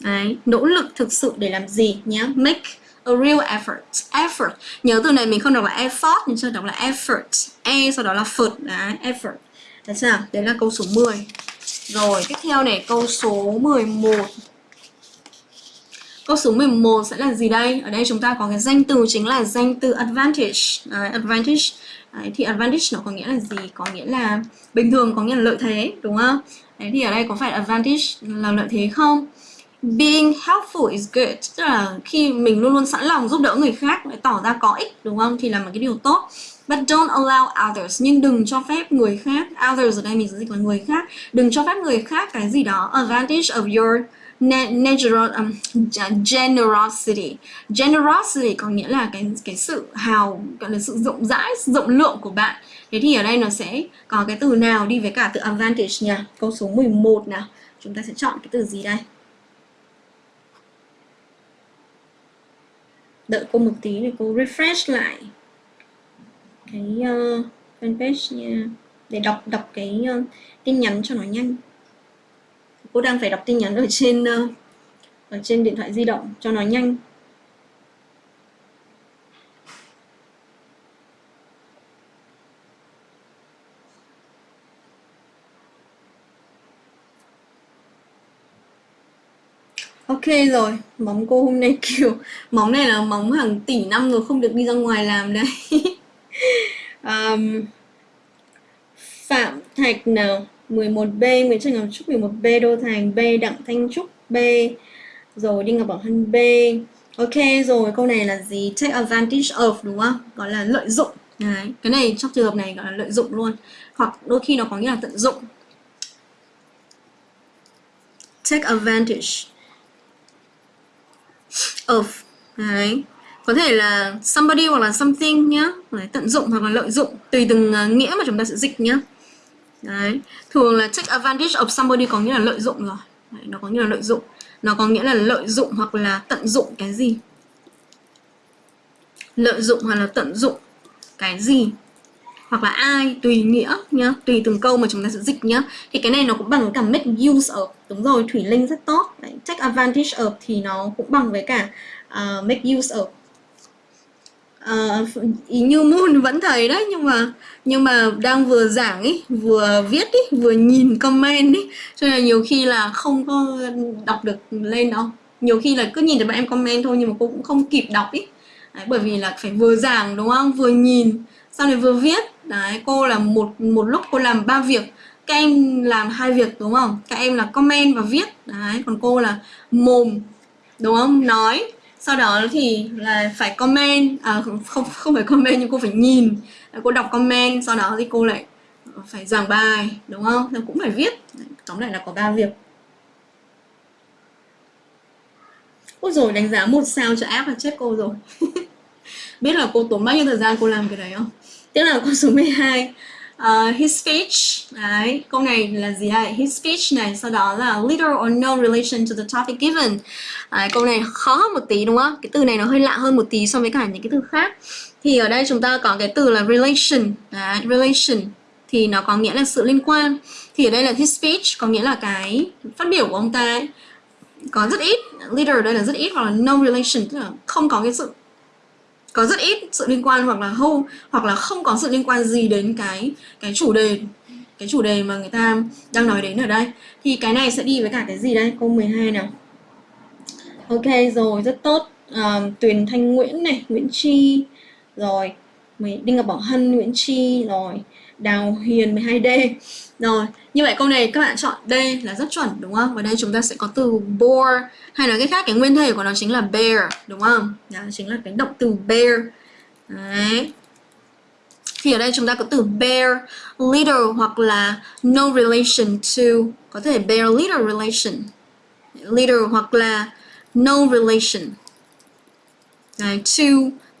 Đấy, nỗ lực thực sự để làm gì nhé make a real effort. Effort. Nhớ từ này mình không đọc là effort nhưng sẽ đọc là effort. E sau đó là phượt. Đấy effort. Đấy sao? Đấy là câu số 10 rồi, tiếp theo này, câu số 11 Câu số 11 sẽ là gì đây? Ở đây chúng ta có cái danh từ chính là danh từ advantage. Đấy, advantage. Đấy, thì advantage nó có nghĩa là gì? Có nghĩa là bình thường có nghĩa là lợi thế, đúng không? Đấy, thì ở đây có phải advantage là lợi thế không? being helpful is good tức là khi mình luôn luôn sẵn lòng giúp đỡ người khác tỏ ra có ích đúng không thì là một cái điều tốt but don't allow others. Nhưng đừng cho phép người khác others ở đây mình sẽ dịch là người khác. Đừng cho phép người khác cái gì đó advantage of your natural um, generosity. Generosity có nghĩa là cái cái sự hào gọi là sự rộng rãi rộng lượng của bạn. Thế thì ở đây nó sẽ có cái từ nào đi với cả từ advantage nhỉ câu số 11 nào. Chúng ta sẽ chọn cái từ gì đây? Đợi cô một tí để cô refresh lại cái uh, fanpage nha để đọc đọc cái uh, tin nhắn cho nó nhanh. Cô đang phải đọc tin nhắn ở trên uh, ở trên điện thoại di động cho nó nhanh. Ok rồi, móng cô hôm nay kiểu Móng này là móng hàng tỷ năm rồi không được đi ra ngoài làm đây um, Phạm Thạch nào 11B, Nguyễn Trần Ngọc Trúc 11B, Đô Thành B, Đặng Thanh Trúc B Rồi Đinh Ngọc Bảo Hân B. Ok rồi, câu này là gì? Take advantage of đúng không? Gọi là lợi dụng. Đấy, cái này trong trường hợp này gọi là lợi dụng luôn. Hoặc đôi khi nó có nghĩa là tận dụng. Take advantage of. Đấy có thể là somebody hoặc là something nhá. Đấy, tận dụng hoặc là lợi dụng tùy từng uh, nghĩa mà chúng ta sẽ dịch nhá. Đấy. Thường là take advantage of somebody có nghĩa là lợi dụng rồi. Đấy, Nó có nghĩa là lợi dụng. Nó có nghĩa là lợi dụng hoặc là tận dụng cái gì? Lợi dụng hoặc là tận dụng cái gì? Hoặc là ai, tùy nghĩa nhá Tùy từng câu mà chúng ta sẽ dịch nhá. Thì cái này nó cũng bằng cả make use of. Đúng rồi, Thủy Linh rất tốt. Đấy, Take advantage of thì nó cũng bằng với cả uh, make use of uh, như moon vẫn thấy đấy nhưng mà nhưng mà đang vừa giảng ấy vừa viết ấy vừa nhìn comment ấy cho nên là nhiều khi là không có đọc được lên đâu. Nhiều khi là cứ nhìn thấy bạn em comment thôi nhưng mà cô cũng không kịp đọc ấy đấy, bởi vì là phải vừa giảng đúng không? Vừa nhìn sau này vừa viết. Đấy cô là một một lúc cô làm ba việc. Các em làm hai việc đúng không? Các em là comment và viết. Đấy còn cô là mồm đúng không? Nói sau đó thì là phải comment à, không không phải comment nhưng cô phải nhìn. Cô đọc comment sau đó thì cô lại phải giảng bài đúng không? Thì cũng phải viết. Tóm lại là có ba việc. Ôi rồi đánh giá một sao cho app là chết cô rồi. Biết là cô tốn bao nhiêu thời gian cô làm cái đấy không? Tiếp là câu số 12 uh, his speech đấy câu này là gì đây? His speech này sau đó là little or no relation to the topic given. Đấy, câu này khó hơn một tí đúng không? Cái từ này nó hơi lạ hơn một tí so với cả những cái từ khác. Thì ở đây chúng ta có cái từ là relation. Đấy, relation thì nó có nghĩa là sự liên quan. Thì ở đây là his speech có nghĩa là cái phát biểu của ông ta ấy, có rất ít little ở đây là rất ít hoặc là no relation tức là không có cái sự có rất ít sự liên quan hoặc là hâu hoặc là không có sự liên quan gì đến cái cái chủ đề cái chủ đề mà người ta đang nói đến ở đây. Thì cái này sẽ đi với cả cái gì đây? Câu 12 nào. Ok rồi rất tốt. À, Tuyền Thanh Nguyễn này Nguyễn Chi. Rồi Đinh Ngọc Bảo Hân Nguyễn Chi. Rồi Đào Hiền 12D rồi như vậy câu này các bạn chọn D là rất chuẩn đúng không? Và đây chúng ta sẽ có từ bore hay nói cái khác cái nguyên thể của nó chính là bear đúng không đó chính là cái động từ bear đấy thì ở đây chúng ta có từ bear little hoặc là no relation to có thể bear little relation little hoặc là no relation đấy, to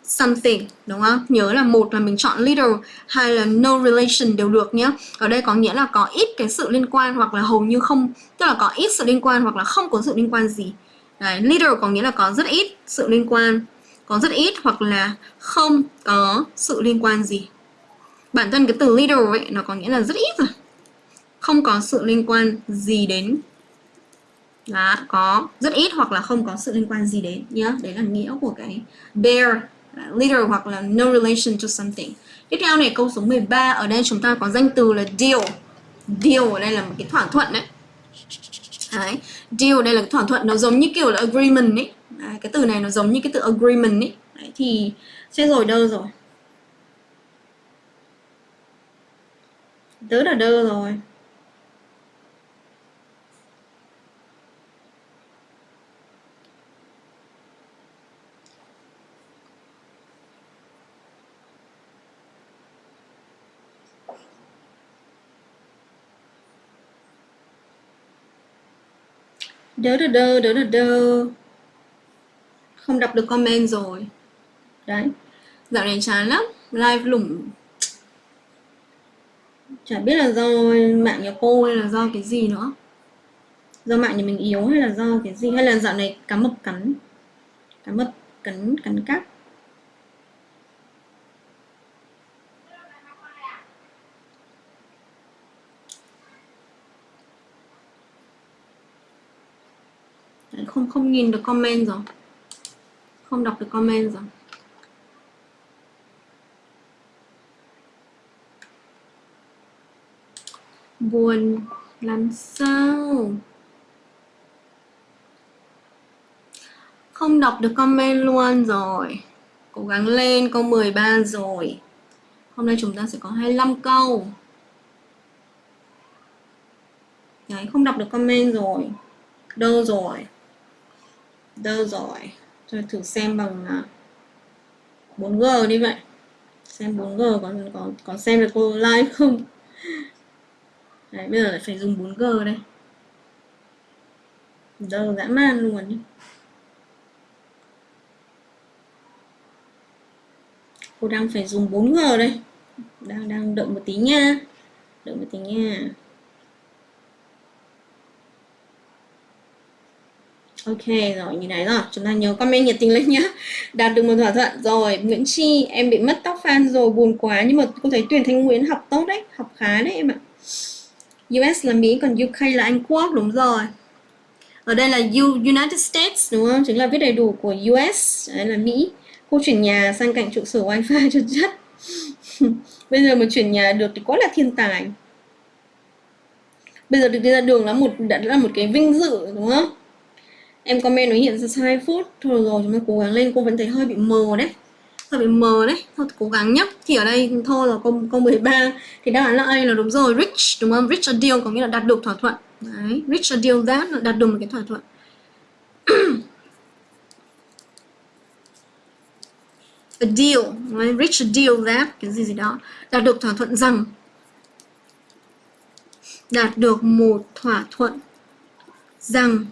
something đúng không? Nhớ là một là mình chọn little, hai là no relation đều được nhé. Ở đây có nghĩa là có ít cái sự liên quan hoặc là hầu như không, tức là có ít sự liên quan hoặc là không có sự liên quan gì. Đấy, little có nghĩa là có rất ít sự liên quan, có rất ít hoặc là không có sự liên quan gì. Bản thân cái từ little ấy nó có nghĩa là rất ít rồi. Không có sự liên quan gì đến là có rất ít hoặc là không có sự liên quan gì đến nhá. Đấy là nghĩa của cái bear little hoặc là no relation to something. Tiếp theo này câu số 13 ở đây chúng ta có danh từ là deal. Deal ở đây là một cái thỏa thuận đấy. Đấy, deal đây là thỏa thuận nó giống như kiểu là agreement ấy. Đấy, cái từ này nó giống như cái từ agreement ấy. Đấy, thì chết rồi đơ rồi. Tớ là đơ rồi. Đỡ đỡ đơ đỡ đỡ đơ không đọc được comment rồi. Đấy. Dạo này chán lắm. Live lủng. Chả biết là do mạng nhà cô hay là do cái gì nữa. Do mạng nhà mình yếu hay là do cái gì? Hay là dạo này cá mập cắn? Cá mập cắn cắn cắp Đấy, không không nhìn được comment rồi. Không đọc được comment rồi. Buồn làm sao? Không đọc được comment luôn rồi. Cố gắng lên, câu 13 rồi. Hôm nay chúng ta sẽ có 25 câu. Đấy, không đọc được comment rồi. Đâu rồi? Đâu rồi cho thử xem bằng à, 4G đi vậy xem 4G còn có có xem được cô live không? Đấy, bây giờ lại phải dùng 4G đây. Đâu dã man luôn đi cô đang phải dùng 4G đây. Đang đang đợi một tí nha. Đợi một tí nha. Ok rồi như này rồi. Chúng ta nhớ comment nhiệt tình lên nhá. Đạt được một thỏa thuận. Rồi Nguyễn Chi em bị mất tóc fan rồi buồn quá. Nhưng mà cô thấy tuyển Thanh Nguyễn học tốt đấy học khá đấy em ạ. US là Mỹ còn UK là Anh Quốc. Đúng rồi. Ở đây là U, United States đúng không? Chính là viết đầy đủ của US đấy là Mỹ. Cô chuyển nhà sang cạnh trụ sở wifi cho chất. Bây giờ mà chuyển nhà được thì quá là thiên tài. Bây giờ được đi ra đường là một đã là một cái vinh dự đúng không? Em comment nó hiện ra sai phút. Thôi rồi, chúng ta cố gắng lên. Cô vẫn thấy hơi bị mờ đấy. Hơi bị mờ đấy. Thôi cố gắng nhá. Thì ở đây thôi là câu câu 13 thì đáp án là A là đúng rồi. Rich, đúng không? Rich a deal có nghĩa là đạt được thỏa thuận. Đấy, rich a deal that là đạt được một cái thỏa thuận. A deal right? reach a deal that, cái gì gì đó, đạt được thỏa thuận rằng đạt được một thỏa thuận rằng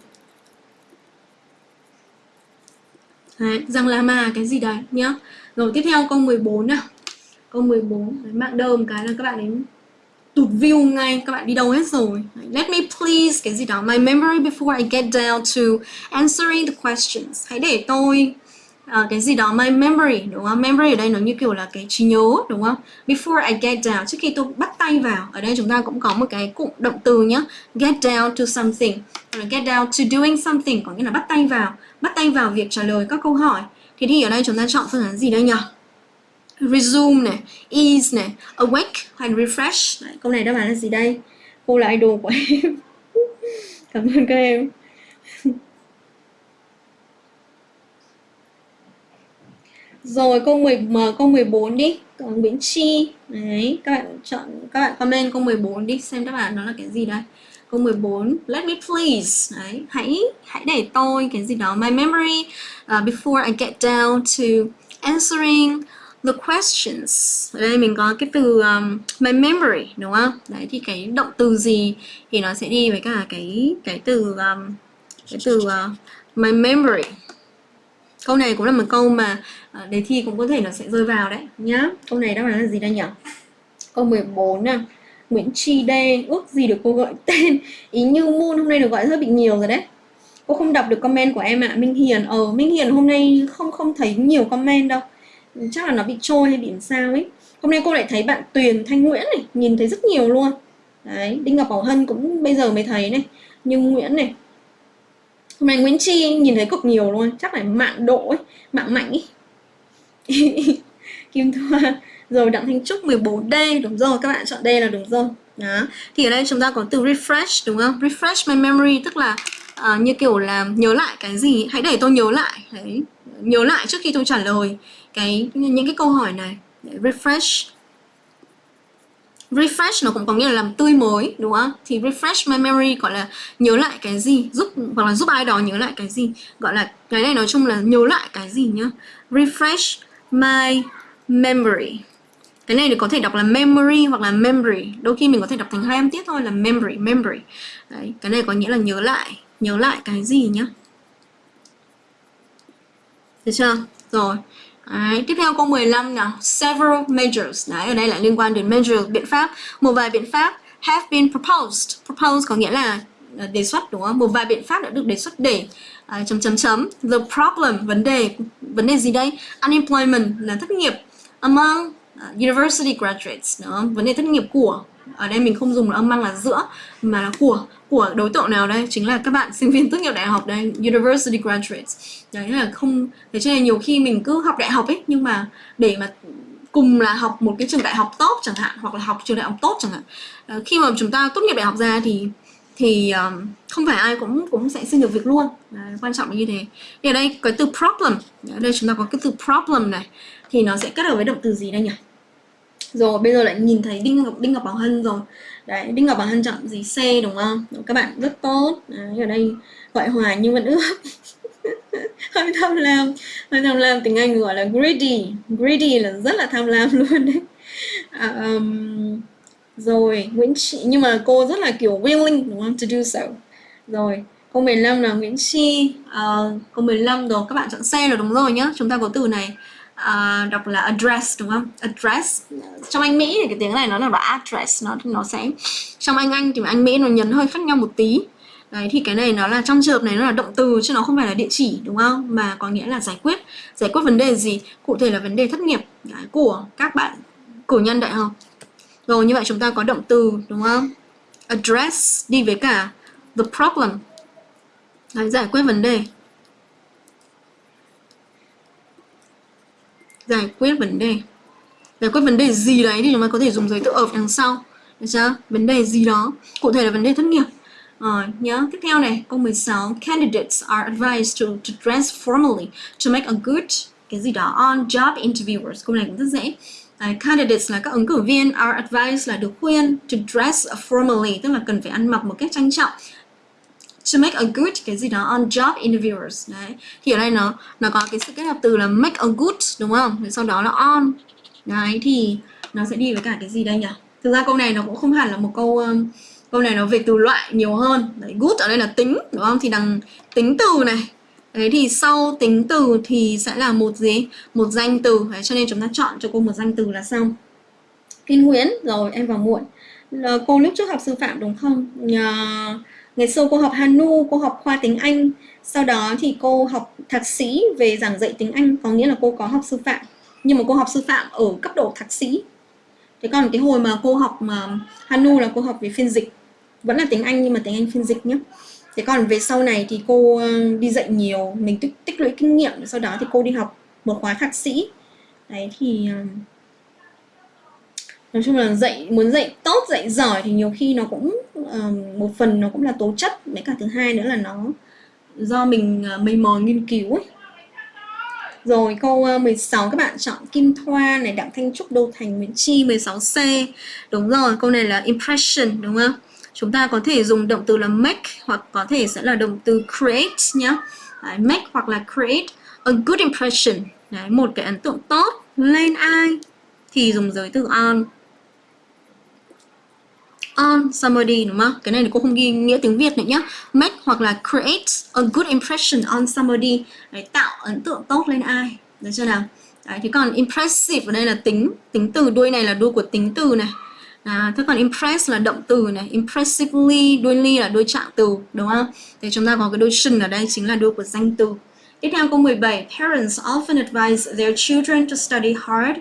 Đấy, rằng là mà cái gì đấy nhá. Rồi tiếp theo câu 14 nào. Câu 14 đấy, mạng đơm cái là các bạn đến tụt view ngay các bạn đi đâu hết rồi. Let me please cái gì đó my memory before I get down to answering the questions. Hãy để tôi uh, cái gì đó my memory đúng không? Memory ở đây nó như kiểu là cái trí nhớ đúng không? Before I get down trước khi tôi bắt tay vào ở đây chúng ta cũng có một cái cụm động từ nhá. Get down to something. Hoặc là get down to doing something có nghĩa là bắt tay vào bắt tay vào việc trả lời các câu hỏi thì thì ở đây chúng ta chọn phương án gì đây nhỉ resume này ease này awake hay refresh Đấy, câu này đáp án là gì đây cô là idol của em cảm ơn các em Rồi câu 10 mở câu 14 đi. Còn Nguyễn Chi. Đấy, các bạn chọn các bạn comment câu 14 đi xem đáp án đó là cái gì đây. Câu 14, let me please. Đấy, hãy hãy để tôi cái gì đó my memory uh, before I get down to answering the questions. Ở đây mình có cái từ um, my memory đúng không? Đấy thì cái động từ gì thì nó sẽ đi với cả cái cái từ um, cái từ uh, my memory câu này cũng là một câu mà uh, đề thi cũng có thể nó sẽ rơi vào đấy nhá câu này đáp án là gì đây nhỉ câu 14 nè Nguyễn Tri Đê, ước gì được cô gọi tên. Ý như Moon hôm nay được gọi rất bị nhiều rồi đấy. Cô không đọc được comment của em ạ à. Minh Hiền. Ờ Minh Hiền hôm nay không không thấy nhiều comment đâu. Chắc là nó bị trôi hay bị sao ấy. Hôm nay cô lại thấy bạn Tuyền Thanh Nguyễn này, nhìn thấy rất nhiều luôn. Đấy, Đinh Ngọc Bảo Hân cũng bây giờ mới thấy này. Nhưng Nguyễn này. Hôm nay Nguyễn Chi nhìn thấy cực nhiều luôn, chắc là mạng độ ấy, mạng mạnh ấy. Kim Thoa rồi Đặng Thanh Trúc 14D đúng rồi các bạn chọn D là đúng rồi. Đó. Thì ở đây chúng ta có từ refresh đúng không? Refresh my memory tức là uh, như kiểu là nhớ lại cái gì. Hãy để tôi nhớ lại. Đấy. Nhớ lại trước khi tôi trả lời cái những cái câu hỏi này. Refresh. Refresh nó cũng có nghĩa là làm tươi mới đúng không? Thì refresh my memory gọi là nhớ lại cái gì? Giúp hoặc là giúp ai đó nhớ lại cái gì? Gọi là cái này nói chung là nhớ lại cái gì nhá? Refresh my memory cái này thì có thể đọc là memory hoặc là memory. Đôi khi mình có thể đọc thành hai âm tiết thôi là memory memory. Đấy cái này có nghĩa là nhớ lại nhớ lại cái gì nhá? Được chưa? Rồi. Đấy, tiếp theo câu 15 nào? Several measures. Đấy ở đây lại liên quan đến measures biện pháp. Một vài biện pháp have been proposed. Proposed có nghĩa là ờ, đề xuất đúng không? Một vài biện pháp đã được đề xuất để à, chấm chấm chấm. The problem vấn đề vấn đề gì đây? Unemployment là thất nghiệp. Among uh, university graduates đó vấn đề thất nghiệp của. Ở đây mình không dùng âm mang là giữa mà là của của đối tượng nào đây? Chính là các bạn sinh viên tốt nghiệp đại học đây university graduates. Đấy là không thế cho nên nhiều khi mình cứ học đại học ấy nhưng mà để mà cùng là học một cái trường đại học tốt chẳng hạn hoặc là học trường đại học tốt chẳng hạn. À, khi mà chúng ta tốt nghiệp đại học ra thì thì um, không phải ai cũng cũng sẽ xin được việc luôn. Đấy, quan trọng là như thế. Thì ở đây cái từ problem. Ở đây chúng ta có cái từ problem này. Thì nó sẽ kết hợp với động từ gì đây nhỉ? Rồi bây giờ lại nhìn thấy đinh ngọc đinh ngọc bảo hân rồi. Đấy đinh ngọc bảo hân chọn gì? C đúng không? Các bạn rất tốt. Đấy, ở đây gọi hòa nhưng vẫn ước. Hơi tham lam. Hơi tham lam tiếng anh gọi là greedy. Greedy là rất là tham lam luôn đấy. À, um, rồi Nguyễn chị nhưng mà cô rất là kiểu willing đúng không? To do so. Rồi câu 15 là Nguyễn Chi. Uh, câu 15 rồi các bạn chọn C là đúng rồi nhá. Chúng ta có từ này uh, đọc là address đúng không address trong anh Mỹ thì cái tiếng này nó là address nó nó sẽ trong anh Anh thì anh Mỹ nó nhấn hơi khác nhau một tí Đấy thì cái này nó là trong trường hợp này nó là động từ chứ nó không phải là địa chỉ đúng không? Mà có nghĩa là giải quyết Giải quyết vấn đề gì? Cụ thể là vấn đề thất nghiệp Đấy, của các bạn cử nhân đại học Rồi như vậy chúng ta có động từ đúng không? Address đi với cả the problem Đấy, giải quyết vấn đề giải quyết vấn đề. Giải quyết vấn đề gì đấy thì chúng ta có thể dùng giới tự ở đằng sau. Được chưa? Vấn đề gì đó. Cụ thể là vấn đề thất nghiệp. Rồi nhớ. Tiếp theo này câu 16 candidates are advised to, to dress formally to make a good cái gì đó on job interviewers. Câu này cũng rất dễ. Đấy, candidates là các ứng cử viên. Are advised là được khuyên to dress formally tức là cần phải ăn mặc một cách trang trọng to make a good cái gì đó on job interviewers đấy. Thì ở đây nó nó có cái sự kết hợp từ là make a good đúng không? Rồi sau đó là on. Đấy thì nó sẽ đi với cả cái gì đây nhỉ? Thực ra câu này nó cũng không hẳn là một câu um, câu này nó về từ loại nhiều hơn. Đấy good ở đây là tính đúng không? Thì đằng tính từ này. Đấy thì sau tính từ thì sẽ là một gì? Một danh từ. Đấy, cho nên chúng ta chọn cho cô một danh từ là xong. Kim Nguyễn rồi em vào muộn. Là cô lúc trước học sư phạm đúng không? Nhờ Ngày xưa cô học Hanu, cô học khoa tiếng Anh. Sau đó thì cô học thạc sĩ về giảng dạy tiếng Anh Có nghĩa là cô có học sư phạm. Nhưng mà cô học sư phạm ở cấp độ thạc sĩ. Thế còn cái hồi mà cô học mà Hanu là cô học về phiên dịch. Vẫn là tiếng Anh nhưng mà tiếng Anh phiên dịch nhé Thế còn về sau này thì cô ờ, đi dạy nhiều Mình tích, tích lũy kinh nghiệm. Sau đó thì cô đi học một khóa thạc sĩ. Đấy thì ờ, nói chung là dạy muốn dạy tốt dạy giỏi thì nhiều khi nó cũng uh, một phần nó cũng là tố chất với cả thứ hai nữa là nó do mình ờ, uh, mày mò nghiên cứu ấy rồi câu ờ, 16 các bạn chọn Kim Thoa này, Đặng Thanh Trúc, Đô Thành, Nguyễn Chi 16C. Đúng rồi, câu này là impression đúng không? Chúng ta có thể dùng động từ là make hoặc có thể sẽ là động từ create nhá. Đấy, make hoặc là create a good impression. Đấy, một cái ấn tượng tốt lên ai thì dùng giới từ on on somebody đúng không? Cái này thì cô không ghi nghĩa tiếng Việt nữa nhá. Make hoặc là create a good impression on somebody. Đấy, tạo ấn tượng tốt lên ai. Được chưa nào? Đấy, thì còn impressive ở đây là tính, tính từ đuôi này là đuôi của tính từ này. À, thế còn impress là động từ này, impressively, đuôi ly là đuôi trạng từ, đúng không? Thì chúng ta có cái đuôi should ở đây chính là đuôi của danh từ. Tiếp theo câu 17, parents often advise their children to study hard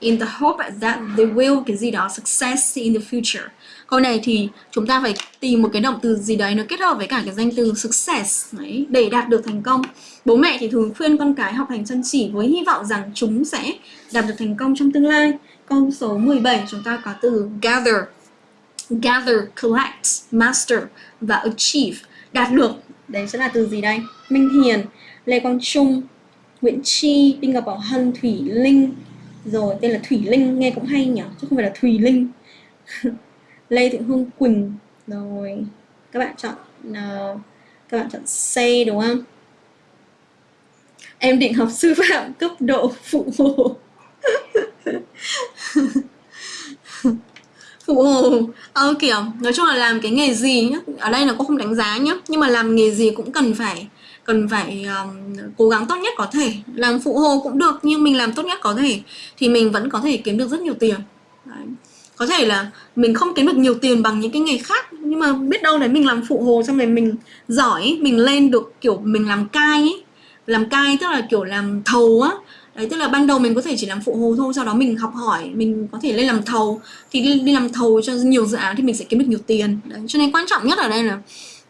in the hope that they will cái gì đó success in the future. Câu này thì chúng ta phải tìm một cái động từ gì đấy nó kết hợp với cả cái danh từ success đấy, để đạt được thành công. Bố mẹ thì thường khuyên con cái học hành chăm chỉ với hy vọng rằng chúng sẽ đạt được thành công trong tương lai. Câu số 17 chúng ta có từ gather. Gather, collect, master và achieve. Đạt được. Đấy sẽ là từ gì đây? Minh Hiền, Lê Quang Trung, Nguyễn Chi, Đinh Ngọc Bảo Hân, Thủy Linh. Rồi tên là Thủy Linh nghe cũng hay nhỉ, chứ không phải là Thùy Linh. Lê Thị Hương Quỳnh. Rồi các bạn chọn uh, các bạn chọn C đúng không? Em định học sư phạm cấp độ phụ hồ. Phụ hồ. Ờ, kiểu nói chung là làm cái nghề gì nhá ở đây là cô không đánh giá nhá nhưng mà làm nghề gì cũng cần phải cần phải um, cố gắng tốt nhất có thể. Làm phụ hồ cũng được nhưng mình làm tốt nhất có thể thì mình vẫn có thể kiếm được rất nhiều tiền. Đấy. có thể là mình không kiếm được nhiều tiền bằng những cái nghề khác nhưng mà biết đâu đấy mình làm phụ hồ xong rồi mình giỏi mình lên được kiểu mình làm cai ấy. Làm cai tức là kiểu làm thầu á. Đấy tức là ban đầu mình có thể chỉ làm phụ hồ thôi sau đó mình học hỏi mình có thể lên làm thầu. Thì đi, đi làm thầu cho nhiều dự án thì mình sẽ kiếm được nhiều tiền. Đấy cho nên quan trọng nhất ở đây là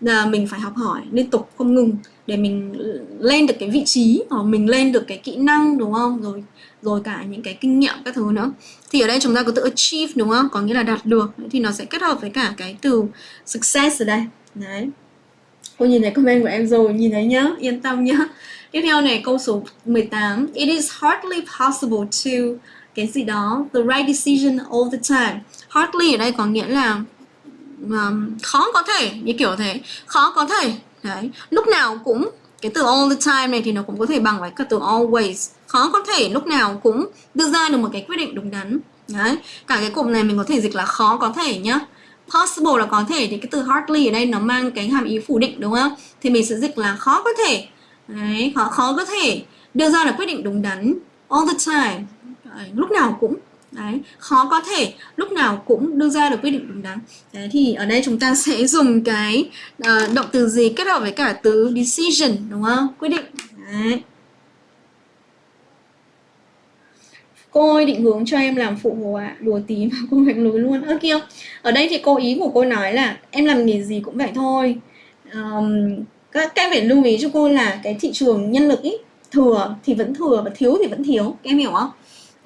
là mình phải học hỏi liên tục không ngừng để mình lên được cái vị trí hoặc mình lên được cái kỹ năng đúng không? Rồi rồi cả những cái kinh nghiệm các thứ nữa. Thì ở đây chúng ta có từ achieve đúng không? Có nghĩa là đạt được. Thì nó sẽ kết hợp với cả cái từ success ở đây. Đấy. Cô nhìn thấy comment của em rồi nhìn thấy nhá. Yên tâm nhá. Tiếp theo này câu số 18 it is hardly possible to cái gì đó the right decision all the time. Hardly ở đây có nghĩa là um, khó có thể như kiểu thế. Khó có thể đấy. Lúc nào cũng cái từ all the time này thì nó cũng có thể bằng với cả từ always. Khó có thể lúc nào cũng đưa ra được một cái quyết định đúng đắn. Đấy. Cả cái cụm này mình có thể dịch là khó có thể nhá. Possible là có thể thì cái từ hardly ở đây nó mang cái hàm ý phủ định đúng không? Thì mình sẽ dịch là khó có thể. Đấy khó khó có thể đưa ra được quyết định đúng đắn all the time. Đấy, lúc nào cũng đấy khó có thể lúc nào cũng đưa ra được quyết định đúng đắn. Đấy thì ở đây chúng ta sẽ dùng cái uh, động từ gì kết hợp với cả từ decision đúng không? Quyết định. Đấy. Cô ơi định hướng cho em làm phụ hồ ạ. À. đùa tí mà cô mạnh lối luôn. Ơ kia. Ở đây thì cô ý của cô nói là em làm nghề gì cũng vậy thôi. Um, các em phải lưu ý cho cô là cái thị trường nhân lực ý thừa thì vẫn thừa và thiếu thì vẫn thiếu. Em hiểu không?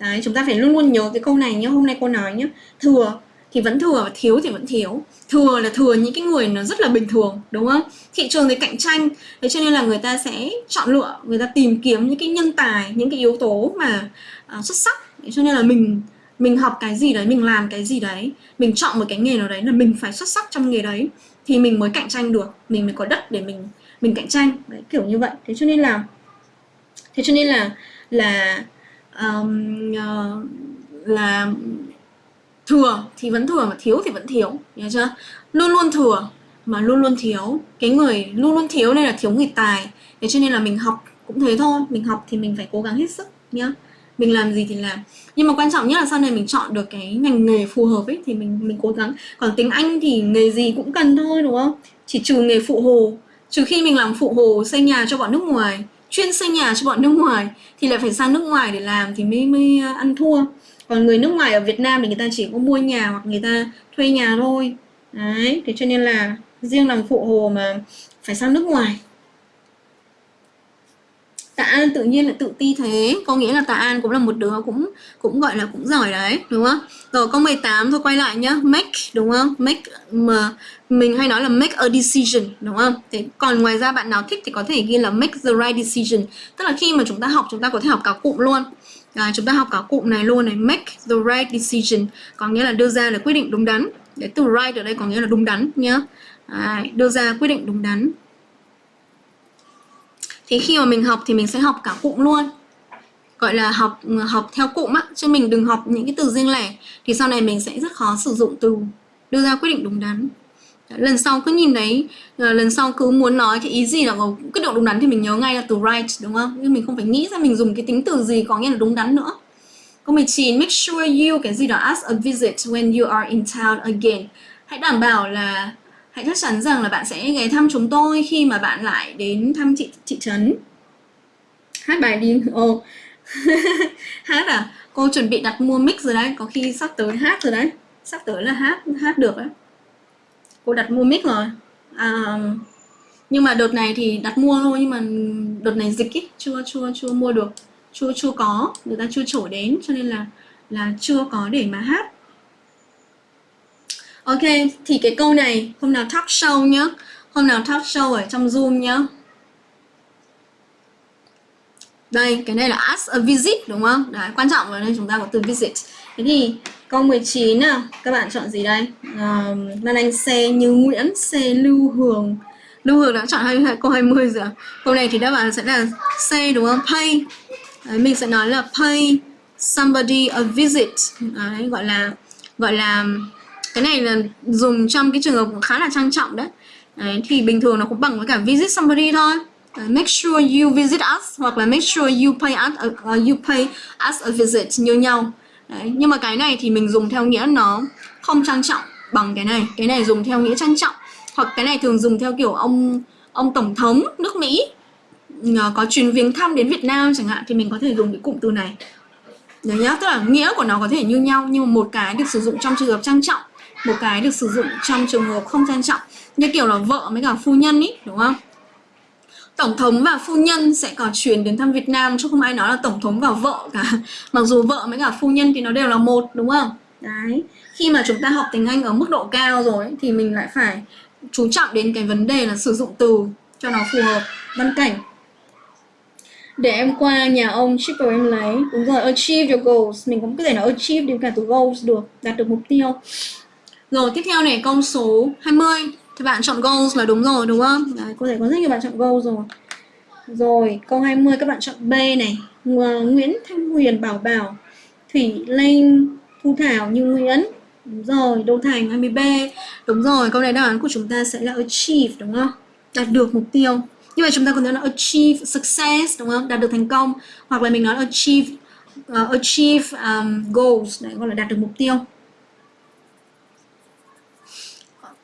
Đấy, chúng ta phải luôn luôn nhớ cái câu này nhé hôm nay cô nói nhé thừa thì vẫn thừa và thiếu thì vẫn thiếu. Thừa là thừa những cái người nó rất là bình thường đúng không? Thị trường thì cạnh tranh. Thế cho nên là người ta sẽ chọn lựa người ta tìm kiếm những cái nhân tài những cái yếu tố mà uh, xuất sắc. Thế cho nên là mình mình học cái gì đấy mình làm cái gì đấy mình chọn một cái nghề nào đấy là mình phải xuất sắc trong nghề đấy thì mình mới cạnh tranh được mình mới có đất để mình mình cạnh tranh. Đấy kiểu như vậy. Thế cho nên là thế cho nên là là um, uh, là thừa thì vẫn thừa mà thiếu thì vẫn thiếu nhớ chưa? Luôn luôn thừa mà luôn luôn thiếu. Cái người luôn luôn thiếu nên là thiếu người tài. Thế cho nên là mình học cũng thế thôi. Mình học thì mình phải cố gắng hết sức nhá. Mình làm gì thì làm. Nhưng mà quan trọng nhất là sau này mình chọn được cái ngành nghề phù hợp ấy thì mình mình cố gắng. Còn tiếng anh thì nghề gì cũng cần thôi đúng không? Chỉ trừ nghề phụ hồ. Trừ khi mình làm phụ hồ xây nhà cho bọn nước ngoài chuyên xây nhà cho bọn nước ngoài thì lại phải sang nước ngoài để làm thì mới mới ờ, ăn thua. Còn người nước ngoài ở Việt Nam thì người ta chỉ có mua nhà hoặc người ta thuê nhà thôi. Đấy, thế cho nên là riêng làm phụ hồ mà phải sang nước ngoài. Tạ An tự nhiên là tự ti thế. Có nghĩa là Tạ An cũng là một đứa cũng cũng gọi là cũng giỏi đấy đúng không? Rồi câu 18 thôi quay lại nhá. Make đúng không? Make mà mình hay nói là make a decision đúng không? Thế còn ngoài ra bạn nào thích thì có thể ghi là make the right decision. Tức là khi mà chúng ta học chúng ta có thể học cả cụm luôn. À, chúng ta học cả cụm này luôn này. Make the right decision. Có nghĩa là đưa ra là quyết định đúng đắn. Để từ right ở đây có nghĩa là đúng đắn nhá. À, đưa ra quyết định đúng đắn thì khi mà mình học thì mình sẽ học cả cụm luôn. Gọi là học học theo cụm á, chứ mình đừng học những cái từ riêng lẻ. Thì sau này mình sẽ rất khó sử dụng từ, đưa ra quyết định đúng đắn. Lần sau cứ nhìn đấy ờ, lần sau cứ muốn nói cái ý gì là ờ, quyết định đúng đắn thì mình nhớ ngay là từ right, đúng không? Nhưng mình không phải nghĩ ra mình dùng cái tính từ gì có nghĩa là đúng đắn nữa. Câu 19 make sure you, cái gì đó, ask a visit when you are in town again. Hãy đảm bảo là hãy chắc chắn rằng là bạn sẽ ghé thăm chúng tôi khi mà bạn lại đến thăm thị thị trấn. Hát bài đi. Ồ. Hát à? Cô chuẩn bị đặt mua mic rồi đấy. Có khi sắp tới hát rồi đấy. Sắp tới là hát hát được đấy. Cô đặt mua mic rồi. À, nhưng mà đợt này thì đặt mua thôi nhưng mà đợt này dịch ý, chưa chưa chưa mua được. Chưa chưa có. Người ta chưa trổ đến cho nên là là chưa có để mà hát ok thì cái câu này hôm nào talk show nhá. Hôm nào talk show ở trong zoom nhá. Đây cái này là ask a visit đúng không? Đấy quan trọng là đây chúng ta có từ visit. Thế thì câu 19 à, các bạn chọn gì đây? À, Lan Anh C Như Nguyễn C Lưu Hường. Lưu Hường đã chọn hai câu 20 rồi à? câu này thì đáp án sẽ là C đúng không? Pay. Đấy, mình sẽ nói là pay somebody a visit. Đấy, gọi là gọi là cái này là dùng trong cái trường hợp khá là trang trọng đấy. Đấy, thì bình thường nó cũng bằng với cả visit somebody thôi. Make sure you visit us hoặc là make sure you pay us uh, you pay us a visit như nhau. Đấy, nhưng mà cái này thì mình dùng theo nghĩa nó không trang trọng bằng cái này. Cái này dùng theo nghĩa trang trọng. Hoặc cái này thường dùng theo kiểu ông ông tổng thống nước Mỹ ờ, có chuyến viếng thăm đến Việt Nam chẳng hạn thì mình có thể dùng cái cụm từ này. Đấy nhá, tức là nghĩa của nó có thể như nhau nhưng mà một cái được sử dụng trong trường hợp trang trọng một cái được sử dụng trong trường hợp không trang trọng như kiểu là vợ với cả phu nhân ý đúng không? Tổng thống và phu nhân sẽ có chuyến đến thăm Việt Nam chứ không ai nói là tổng thống và vợ cả. Mặc dù vợ với cả phu nhân thì nó đều là một đúng không? Đấy khi mà chúng ta học tiếng Anh ở mức độ cao rồi ấy, thì mình lại phải chú trọng đến cái vấn đề là sử dụng từ cho nó phù hợp văn cảnh. Để em qua nhà ông shipper em lấy. Đúng rồi achieve your goals. Mình cũng có thể nói achieve đến cả từ goals được đạt được mục tiêu rồi tiếp theo này câu số 20 Thì bạn chọn goals là đúng rồi đúng không? Đấy, có thể có rất nhiều bạn chọn goals rồi. Rồi câu 20 các bạn chọn B này. Nguyễn Thanh Huyền Bảo Bảo Thủy Linh Thu Thảo Như Nguyễn. Đúng rồi, Đô Thành 20B Đúng rồi, câu này đáp án của chúng ta sẽ là achieve đúng không? Đạt được mục tiêu. Như vậy chúng ta còn nói là achieve success đúng không? Đạt được thành công Hoặc là mình nói achieve uh, achieve um, goals Đấy, gọi là đạt được mục tiêu.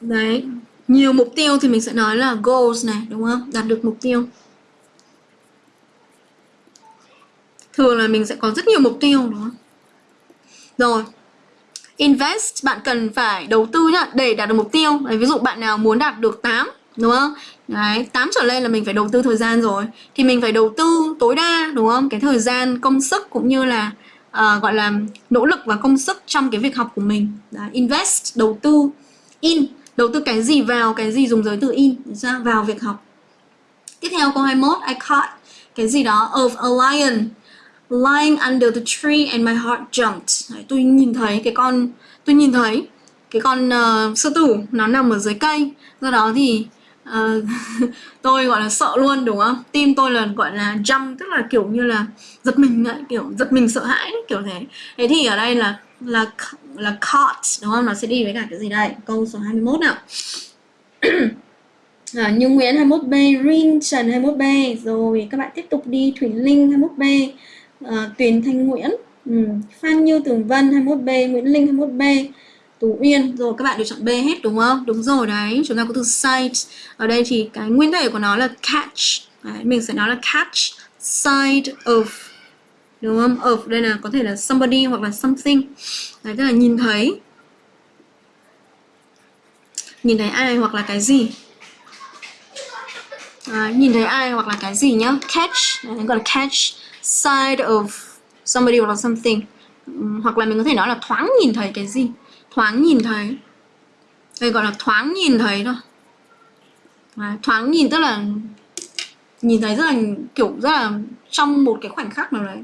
Đấy, nhiều mục tiêu thì mình sẽ nói là goals này, đúng không? Đạt được mục tiêu. Thường là mình sẽ có rất nhiều mục tiêu đúng không? Rồi. Invest, bạn cần phải đầu tư nhá để đạt được mục tiêu. Đấy, ví dụ bạn nào muốn đạt được 8, đúng không? Đấy, 8 trở lên là mình phải đầu tư thời gian rồi. Thì mình phải đầu tư tối đa, đúng không? Cái thời gian, công sức cũng như là uh, gọi là nỗ lực và công sức trong cái việc học của mình. Đấy, invest, đầu tư, in đầu tư cái gì vào cái gì dùng giới từ in ra vào việc học. Tiếp theo câu 21 I caught cái gì đó of a lion lying under the tree and my heart jumped. Đấy, tôi nhìn thấy cái con tôi nhìn thấy cái con uh, sư tử nó nằm ở dưới cây. Do đó thì uh, tôi gọi là sợ luôn đúng không? Tim tôi là gọi là jump tức là kiểu như là giật mình ấy, kiểu giật mình sợ hãi kiểu thế. Thế thì ở đây là là là caught đúng không? Nó sẽ đi với cả cái gì đây? Câu số 21 nào. à, Như Nguyễn 21B, Rin Trần 21B Rồi các bạn tiếp tục đi Thủy Linh 21B à, Tuyền Thanh Nguyễn ừ. Phan Như Tường Vân 21B Nguyễn Linh 21B Tú Uyên Rồi các bạn đều chọn B hết đúng không? Đúng rồi đấy Chúng ta có từ sight Ở đây thì cái nguyên thể của nó là catch đấy, Mình sẽ nói là catch side of đúng không? Of đây là có thể là somebody hoặc là something. Đấy tức là nhìn thấy. Nhìn thấy ai hoặc là cái gì? À, nhìn thấy ai hoặc là cái gì nhá? Catch. Đấy, gọi là catch side of somebody hoặc là something. Hoặc là mình có thể nói là thoáng nhìn thấy cái gì? Thoáng nhìn thấy. Đây gọi là thoáng nhìn thấy thôi. À, thoáng nhìn tức là nhìn thấy rất là kiểu rất là trong một cái khoảnh khắc nào đấy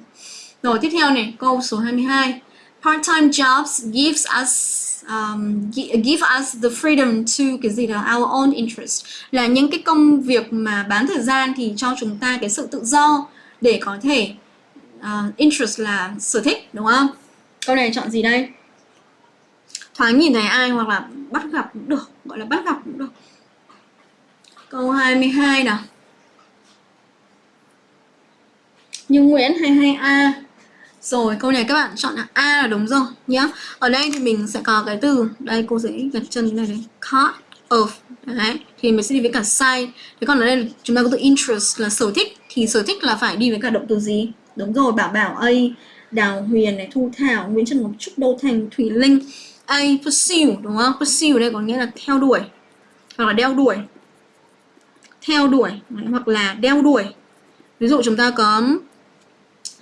rồi tiếp theo này câu số 22 part-time jobs gives us um, give us the freedom to cái gì đó our own interest. Là những cái công việc mà bán thời gian thì cho chúng ta cái sự tự do để có thể uh, interest là sở thích đúng không? Câu này chọn gì đây? Thoáng nhìn thấy ai hoặc là bắt gặp cũng được gọi là bắt gặp cũng được. Câu 22 nào. Như Nguyễn 22A rồi, câu này các bạn chọn là A là đúng rồi, nhá. Ở đây thì mình sẽ có cái từ, Đây cô sẽ gật chân như này. Đấy Caught of, Đấy, Thì mình sẽ đi với cả side. Thế còn ở đây chúng ta có từ interest là sở thích, Thì sở thích là phải đi với cả động từ gì? Đúng rồi, Bảo Bảo A, Đào Huyền này, Thu Thảo, Nguyễn Trần Ngọc Trúc, Đô Thành Thủy Linh. A, pursue, đúng không? Pursue đây có nghĩa là theo đuổi, Hoặc là đeo đuổi. Theo đuổi, Hoặc là đeo đuổi. Ví dụ chúng ta có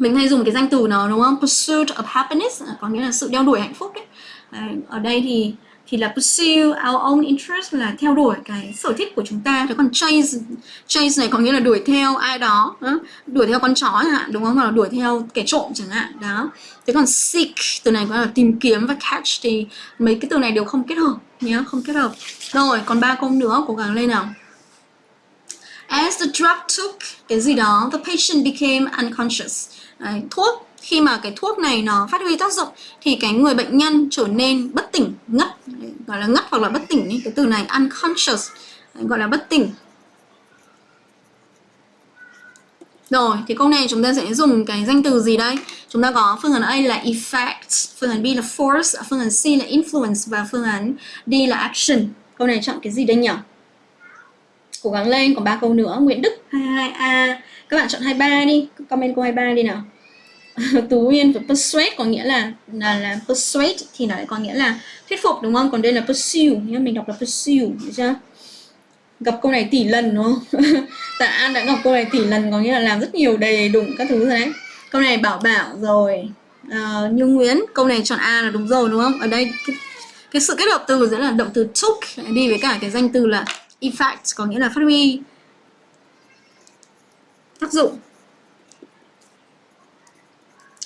mình hay dùng cái danh từ nó đúng không? Pursuit of happiness à, có nghĩa là sự đeo đuổi hạnh phúc đấy, à, ở đây thì thì là pursue our own interest là theo đuổi cái sở thích của chúng ta. Thế còn chase chase này có nghĩa là đuổi theo ai đó, đó. đuổi theo con chó chẳng hạn đúng không? Hoặc là đuổi theo kẻ trộm chẳng hạn đó. Thế còn seek từ này có là tìm kiếm và catch thì mấy cái từ này đều không kết hợp nhé không kết hợp. Rồi còn ba câu nữa cố gắng lên nào. As the drug took cái gì đó, the patient became unconscious. Đấy, thuốc khi mà cái thuốc này nó phát huy tác dụng thì cái người bệnh nhân trở nên bất tỉnh ngất gọi là ngất hoặc là bất tỉnh cái từ này unconscious gọi là bất tỉnh Rồi, thì câu này chúng ta sẽ dùng cái danh từ gì đây? Chúng ta có phương án A là effect, phương án B là force, phương án C là influence và phương án D là action. Câu này chọn cái gì đây nhỉ? Cố gắng lên, còn ba câu nữa. Nguyễn Đức 22A. Các bạn chọn 23 đi, comment câu 23 đi nào. Tú Uyên và persuade có nghĩa là là, là persuade thì nó có nghĩa là thuyết phục đúng không? Còn đây là pursue nhá, mình đọc là pursue, được chưa? gặp câu này tỷ lần đúng không? Tạ An đã gặp câu này tỷ lần có nghĩa là làm rất nhiều đề đụng các thứ rồi đấy. Câu này bảo bảo rồi. À, Như Nguyễn, câu này chọn A là đúng rồi đúng không? Ở đây cái, cái sự kết hợp từ giữa là động từ took đi với cả cái danh từ là effect có nghĩa là phát huy tác dụng.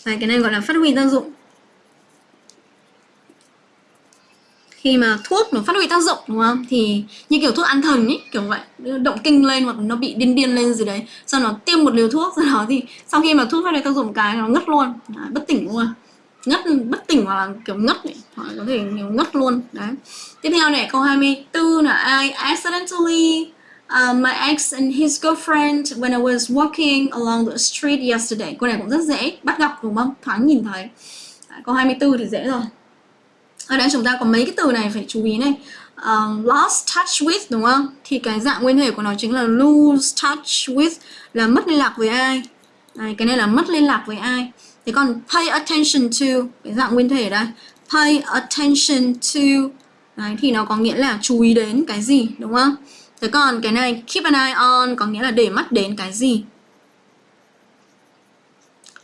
Này, cái này gọi là phát huy tác dụng. khi mà thuốc nó phát huy tác dụng đúng không? Thì như kiểu thuốc an thần ấy kiểu vậy. Động kinh lên hoặc nó bị điên điên lên gì đấy. Sau nó tiêm một liều thuốc sau đó thì sau khi mà thuốc phát huy tác dụng cái nó ngất luôn. À, bất tỉnh luôn. Ngất bất tỉnh hoặc là kiểu ngất ấy. hoặc có thể kiểu ngất luôn. Đấy. Tiếp theo này câu 24 là I accidentally uh, my ex and his girlfriend when I was walking along the street yesterday. Câu này cũng rất dễ bắt gặp đúng không? Thoáng nhìn thấy. Đấy, câu 24 thì dễ rồi. Ở đây chúng ta có mấy cái từ này phải chú ý này. Uh, lost touch with đúng không? Thì cái dạng nguyên thể của nó chính là lose touch with là mất liên lạc với ai? Đấy, cái này là mất liên lạc với ai? Thế còn pay attention to cái dạng nguyên thể đây. Pay attention to. Đấy, thì nó có nghĩa là chú ý đến cái gì đúng không? Thế còn cái này keep an eye on có nghĩa là để mắt đến cái gì?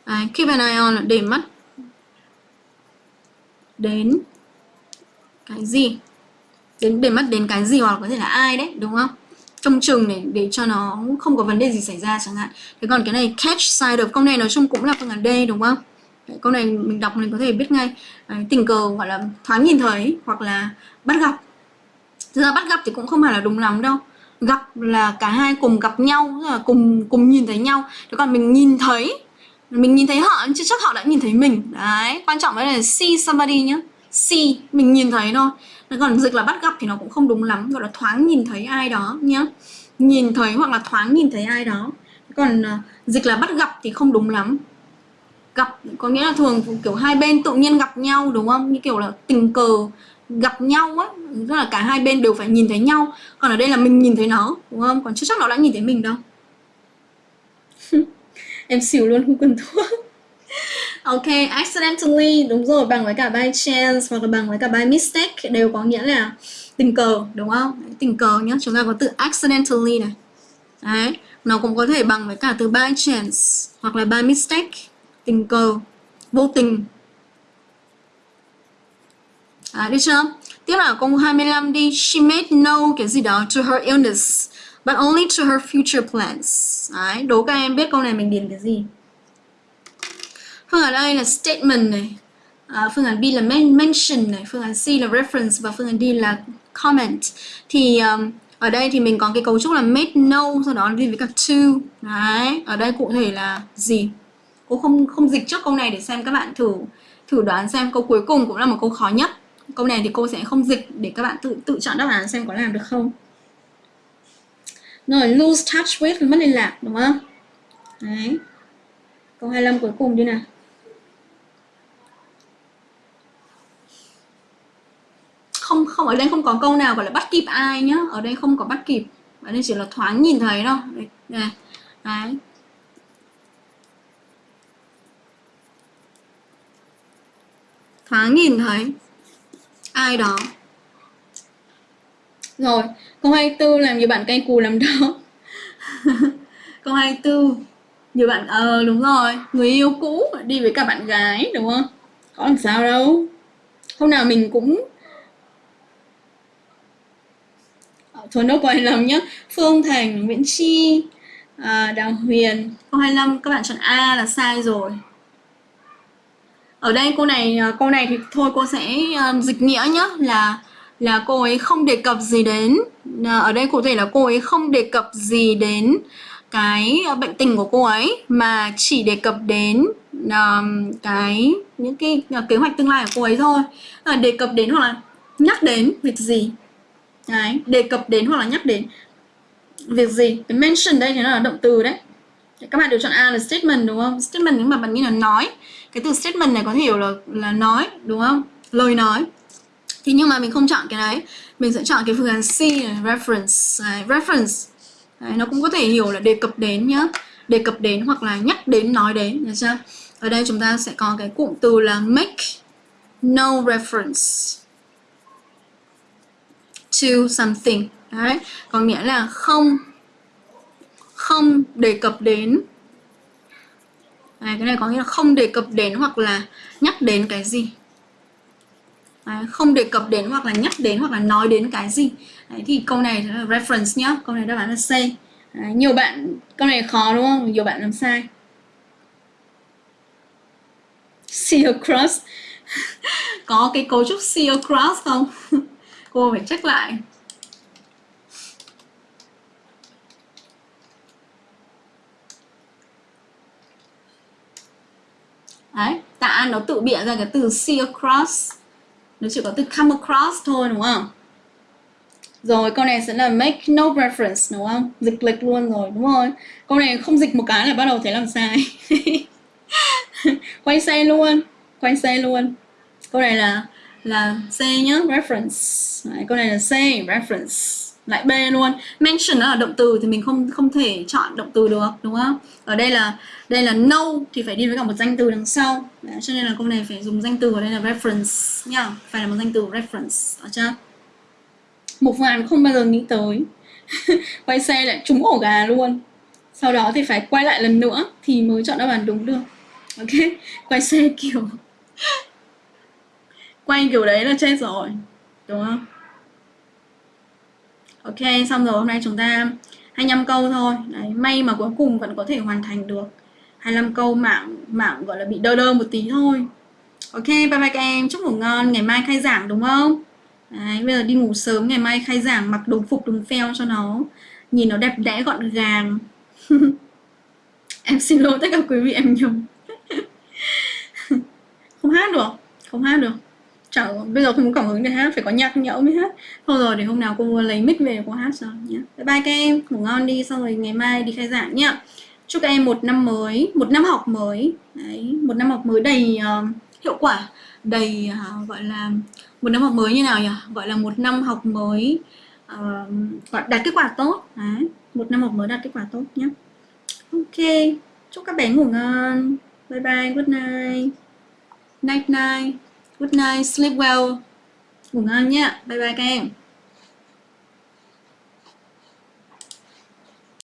Đấy, keep an eye on là để mắt đến cái gì? Đến để mắt đến cái gì hoặc có thể là ai đấy đúng không? Trông chừng để để cho nó không có vấn đề gì xảy ra chẳng hạn. Thế còn cái này catch sight of câu này nói chung cũng là phương án D đúng không? Đấy, câu này mình đọc mình có thể biết ngay. Đấy, tình cờ gọi là thoáng nhìn thấy hoặc là bắt gặp. Thực ra bắt gặp thì cũng không phải là đúng lắm đâu gặp là cả hai cùng gặp nhau là cùng cùng nhìn thấy nhau. Thế còn mình nhìn thấy, mình nhìn thấy họ chứ chắc họ đã nhìn thấy mình. Đấy, quan trọng đấy là see somebody nhá. See, mình nhìn thấy thôi. Còn dịch là bắt gặp thì nó cũng không đúng lắm, gọi là thoáng nhìn thấy ai đó nhá. Nhìn thấy hoặc là thoáng nhìn thấy ai đó. Còn ờ, dịch là bắt gặp thì không đúng lắm. Gặp, có nghĩa là thường kiểu hai bên tự nhiên gặp nhau, đúng không? Như kiểu là tình cờ gặp nhau á tức là cả hai bên đều phải nhìn thấy nhau còn ở đây là mình nhìn thấy nó đúng không còn chưa chắc nó đã nhìn thấy mình đâu em xỉu luôn không cần thuốc Ok, accidentally đúng rồi bằng với cả by chance hoặc là bằng với cả by mistake đều có nghĩa là tình cờ đúng không? Tình cờ nhá, chúng ta có từ accidentally này. Đấy, nó cũng có thể bằng với cả từ by chance hoặc là by mistake, tình cờ, vô tình à, được chưa? Tiếp là câu 25 đi. She made no cái gì đó to her illness, but only to her future plans. Đấy, đố các em biết câu này mình điền cái gì? Phương án A là statement này, à, phương án B là mention này, phương án C là reference và phương án D là comment. Thì um, ở đây thì mình có cái cấu trúc là made no, sau đó đi với cả to. Đấy, ở đây cụ thể là gì? Cô không không dịch trước câu này để xem các bạn thử thử đoán xem câu cuối cùng cũng là một câu khó nhất. Câu này thì cô sẽ không dịch để các bạn tự tự chọn đáp án xem có làm được không. Rồi, lose touch with mất liên lạc đúng không? Đấy. Câu 25 cuối cùng đi nào. không không ở đây không có câu nào gọi là bắt kịp ai nhá ở đây không có bắt kịp ở đây chỉ là thoáng nhìn thấy đâu đấy, này đấy thoáng nhìn thấy ai đó. Rồi câu 24 làm nhiều bạn cay cù làm đó. Câu 24 nhiều bạn ờ đúng rồi người yêu cũ đi với cả bạn gái đúng không? Có làm sao đâu. Hôm nào mình cũng ờ, thôi nốt câu 25 nhé Phương Thành, Nguyễn Chi, à, Đào Huyền. Câu 25 các bạn chọn A là sai rồi. Ở đây cô này à, cô câu này thì thôi cô sẽ à, dịch nghĩa nhé là là cô ấy không đề cập gì đến à, ở đây cụ thể là cô ấy không đề cập gì đến cái bệnh tình của cô ấy mà chỉ đề cập đến um, cái những cái kế hoạch tương lai của cô ấy thôi. À, đề cập đến hoặc là nhắc đến việc gì? Đấy đề cập đến hoặc là nhắc đến việc gì? Cái mention đây thì nó là động từ đấy. Các bạn đều chọn A là statement đúng không? Statement nhưng mà bạn nghĩ là nói cái từ statement này có thể hiểu là là nói đúng không? Lời nói. Thì nhưng mà mình không chọn cái đấy. Mình sẽ chọn cái phương án C này, reference. Đấy, reference. Đấy, nó cũng có thể hiểu là đề cập đến nhá. Đề cập đến hoặc là nhắc đến nói đến được chưa? Ở đây chúng ta sẽ có cái cụm từ là make no reference to something. Đấy có nghĩa là không không đề cập đến đấy, cái này có nghĩa là không đề cập đến hoặc là nhắc đến cái gì. Đấy, không đề cập đến hoặc là nhắc đến hoặc là nói đến cái gì. Đấy, thì câu này là reference nhá. Câu này đáp án là C Đấy, nhiều bạn câu này khó đúng không? Nhiều bạn làm sai. See across. Có cái cấu trúc see across không? Cô phải check lại. Đấy, tạ nó tự bịa ra cái từ see across. Nó chỉ có từ come across thôi đúng không? Rồi câu này sẽ là make no reference đúng không? Dịch lệch luôn rồi đúng rồi. Câu này không dịch một cái là bắt đầu thấy làm sai. Quay xe luôn Quay xe luôn. Câu này là là C nhá, reference. Đấy, Câu này là C, reference lại B luôn. Mention nó là động từ thì mình không không thể chọn động từ được đúng không? Ở đây là đây là no thì phải đi với cả một danh từ đằng sau. Đấy, cho nên là câu này phải dùng danh từ ở đây là reference nha. Phải là một danh từ reference ở chưa? Một vạn không bao giờ nghĩ tới. Quay xe lại trúng ổ gà luôn. Sau đó thì phải quay lại lần nữa thì mới chọn đáp án đúng được. Ok? Quay xe kiểu quay kiểu đấy là chết rồi đúng không? Ok, xong rồi hôm nay chúng ta 25 câu thôi. Đấy, may mà cuối cùng vẫn có thể hoàn thành được. 25 câu mạng mạng gọi là bị đơ đơ một tí thôi. Ok, bye bye các em, chúc ngủ ngon, ngày mai khai giảng đúng không? Đấy, bây giờ đi ngủ sớm, ngày mai khai giảng mặc đồng phục đồng phèo cho nó nhìn nó đẹp đẽ gọn gàng. em xin lỗi tất cả quý vị em nhầm. không hát được, không hát được chả bây giờ không có cảm hứng để hát phải có nhạc nhẽo mới hát. Thôi rồi để hôm nào cô lấy mic về cô hát rồi nhé bye bye các em ngủ ngon đi xong rồi ngày mai đi khai giảng nhá. Chúc các em một năm mới một năm học mới. Đấy một năm học mới đầy uh, hiệu quả. Đầy uh, gọi là một năm học mới như nào nhỉ? Gọi là một năm học mới uh, đạt kết quả tốt. Đấy một năm học mới đạt kết quả tốt nhé ok chúc các bé ngủ ngon. Bye bye good night. Night night. Good night, sleep well. Ngủ ngon nhé. Bye bye các em.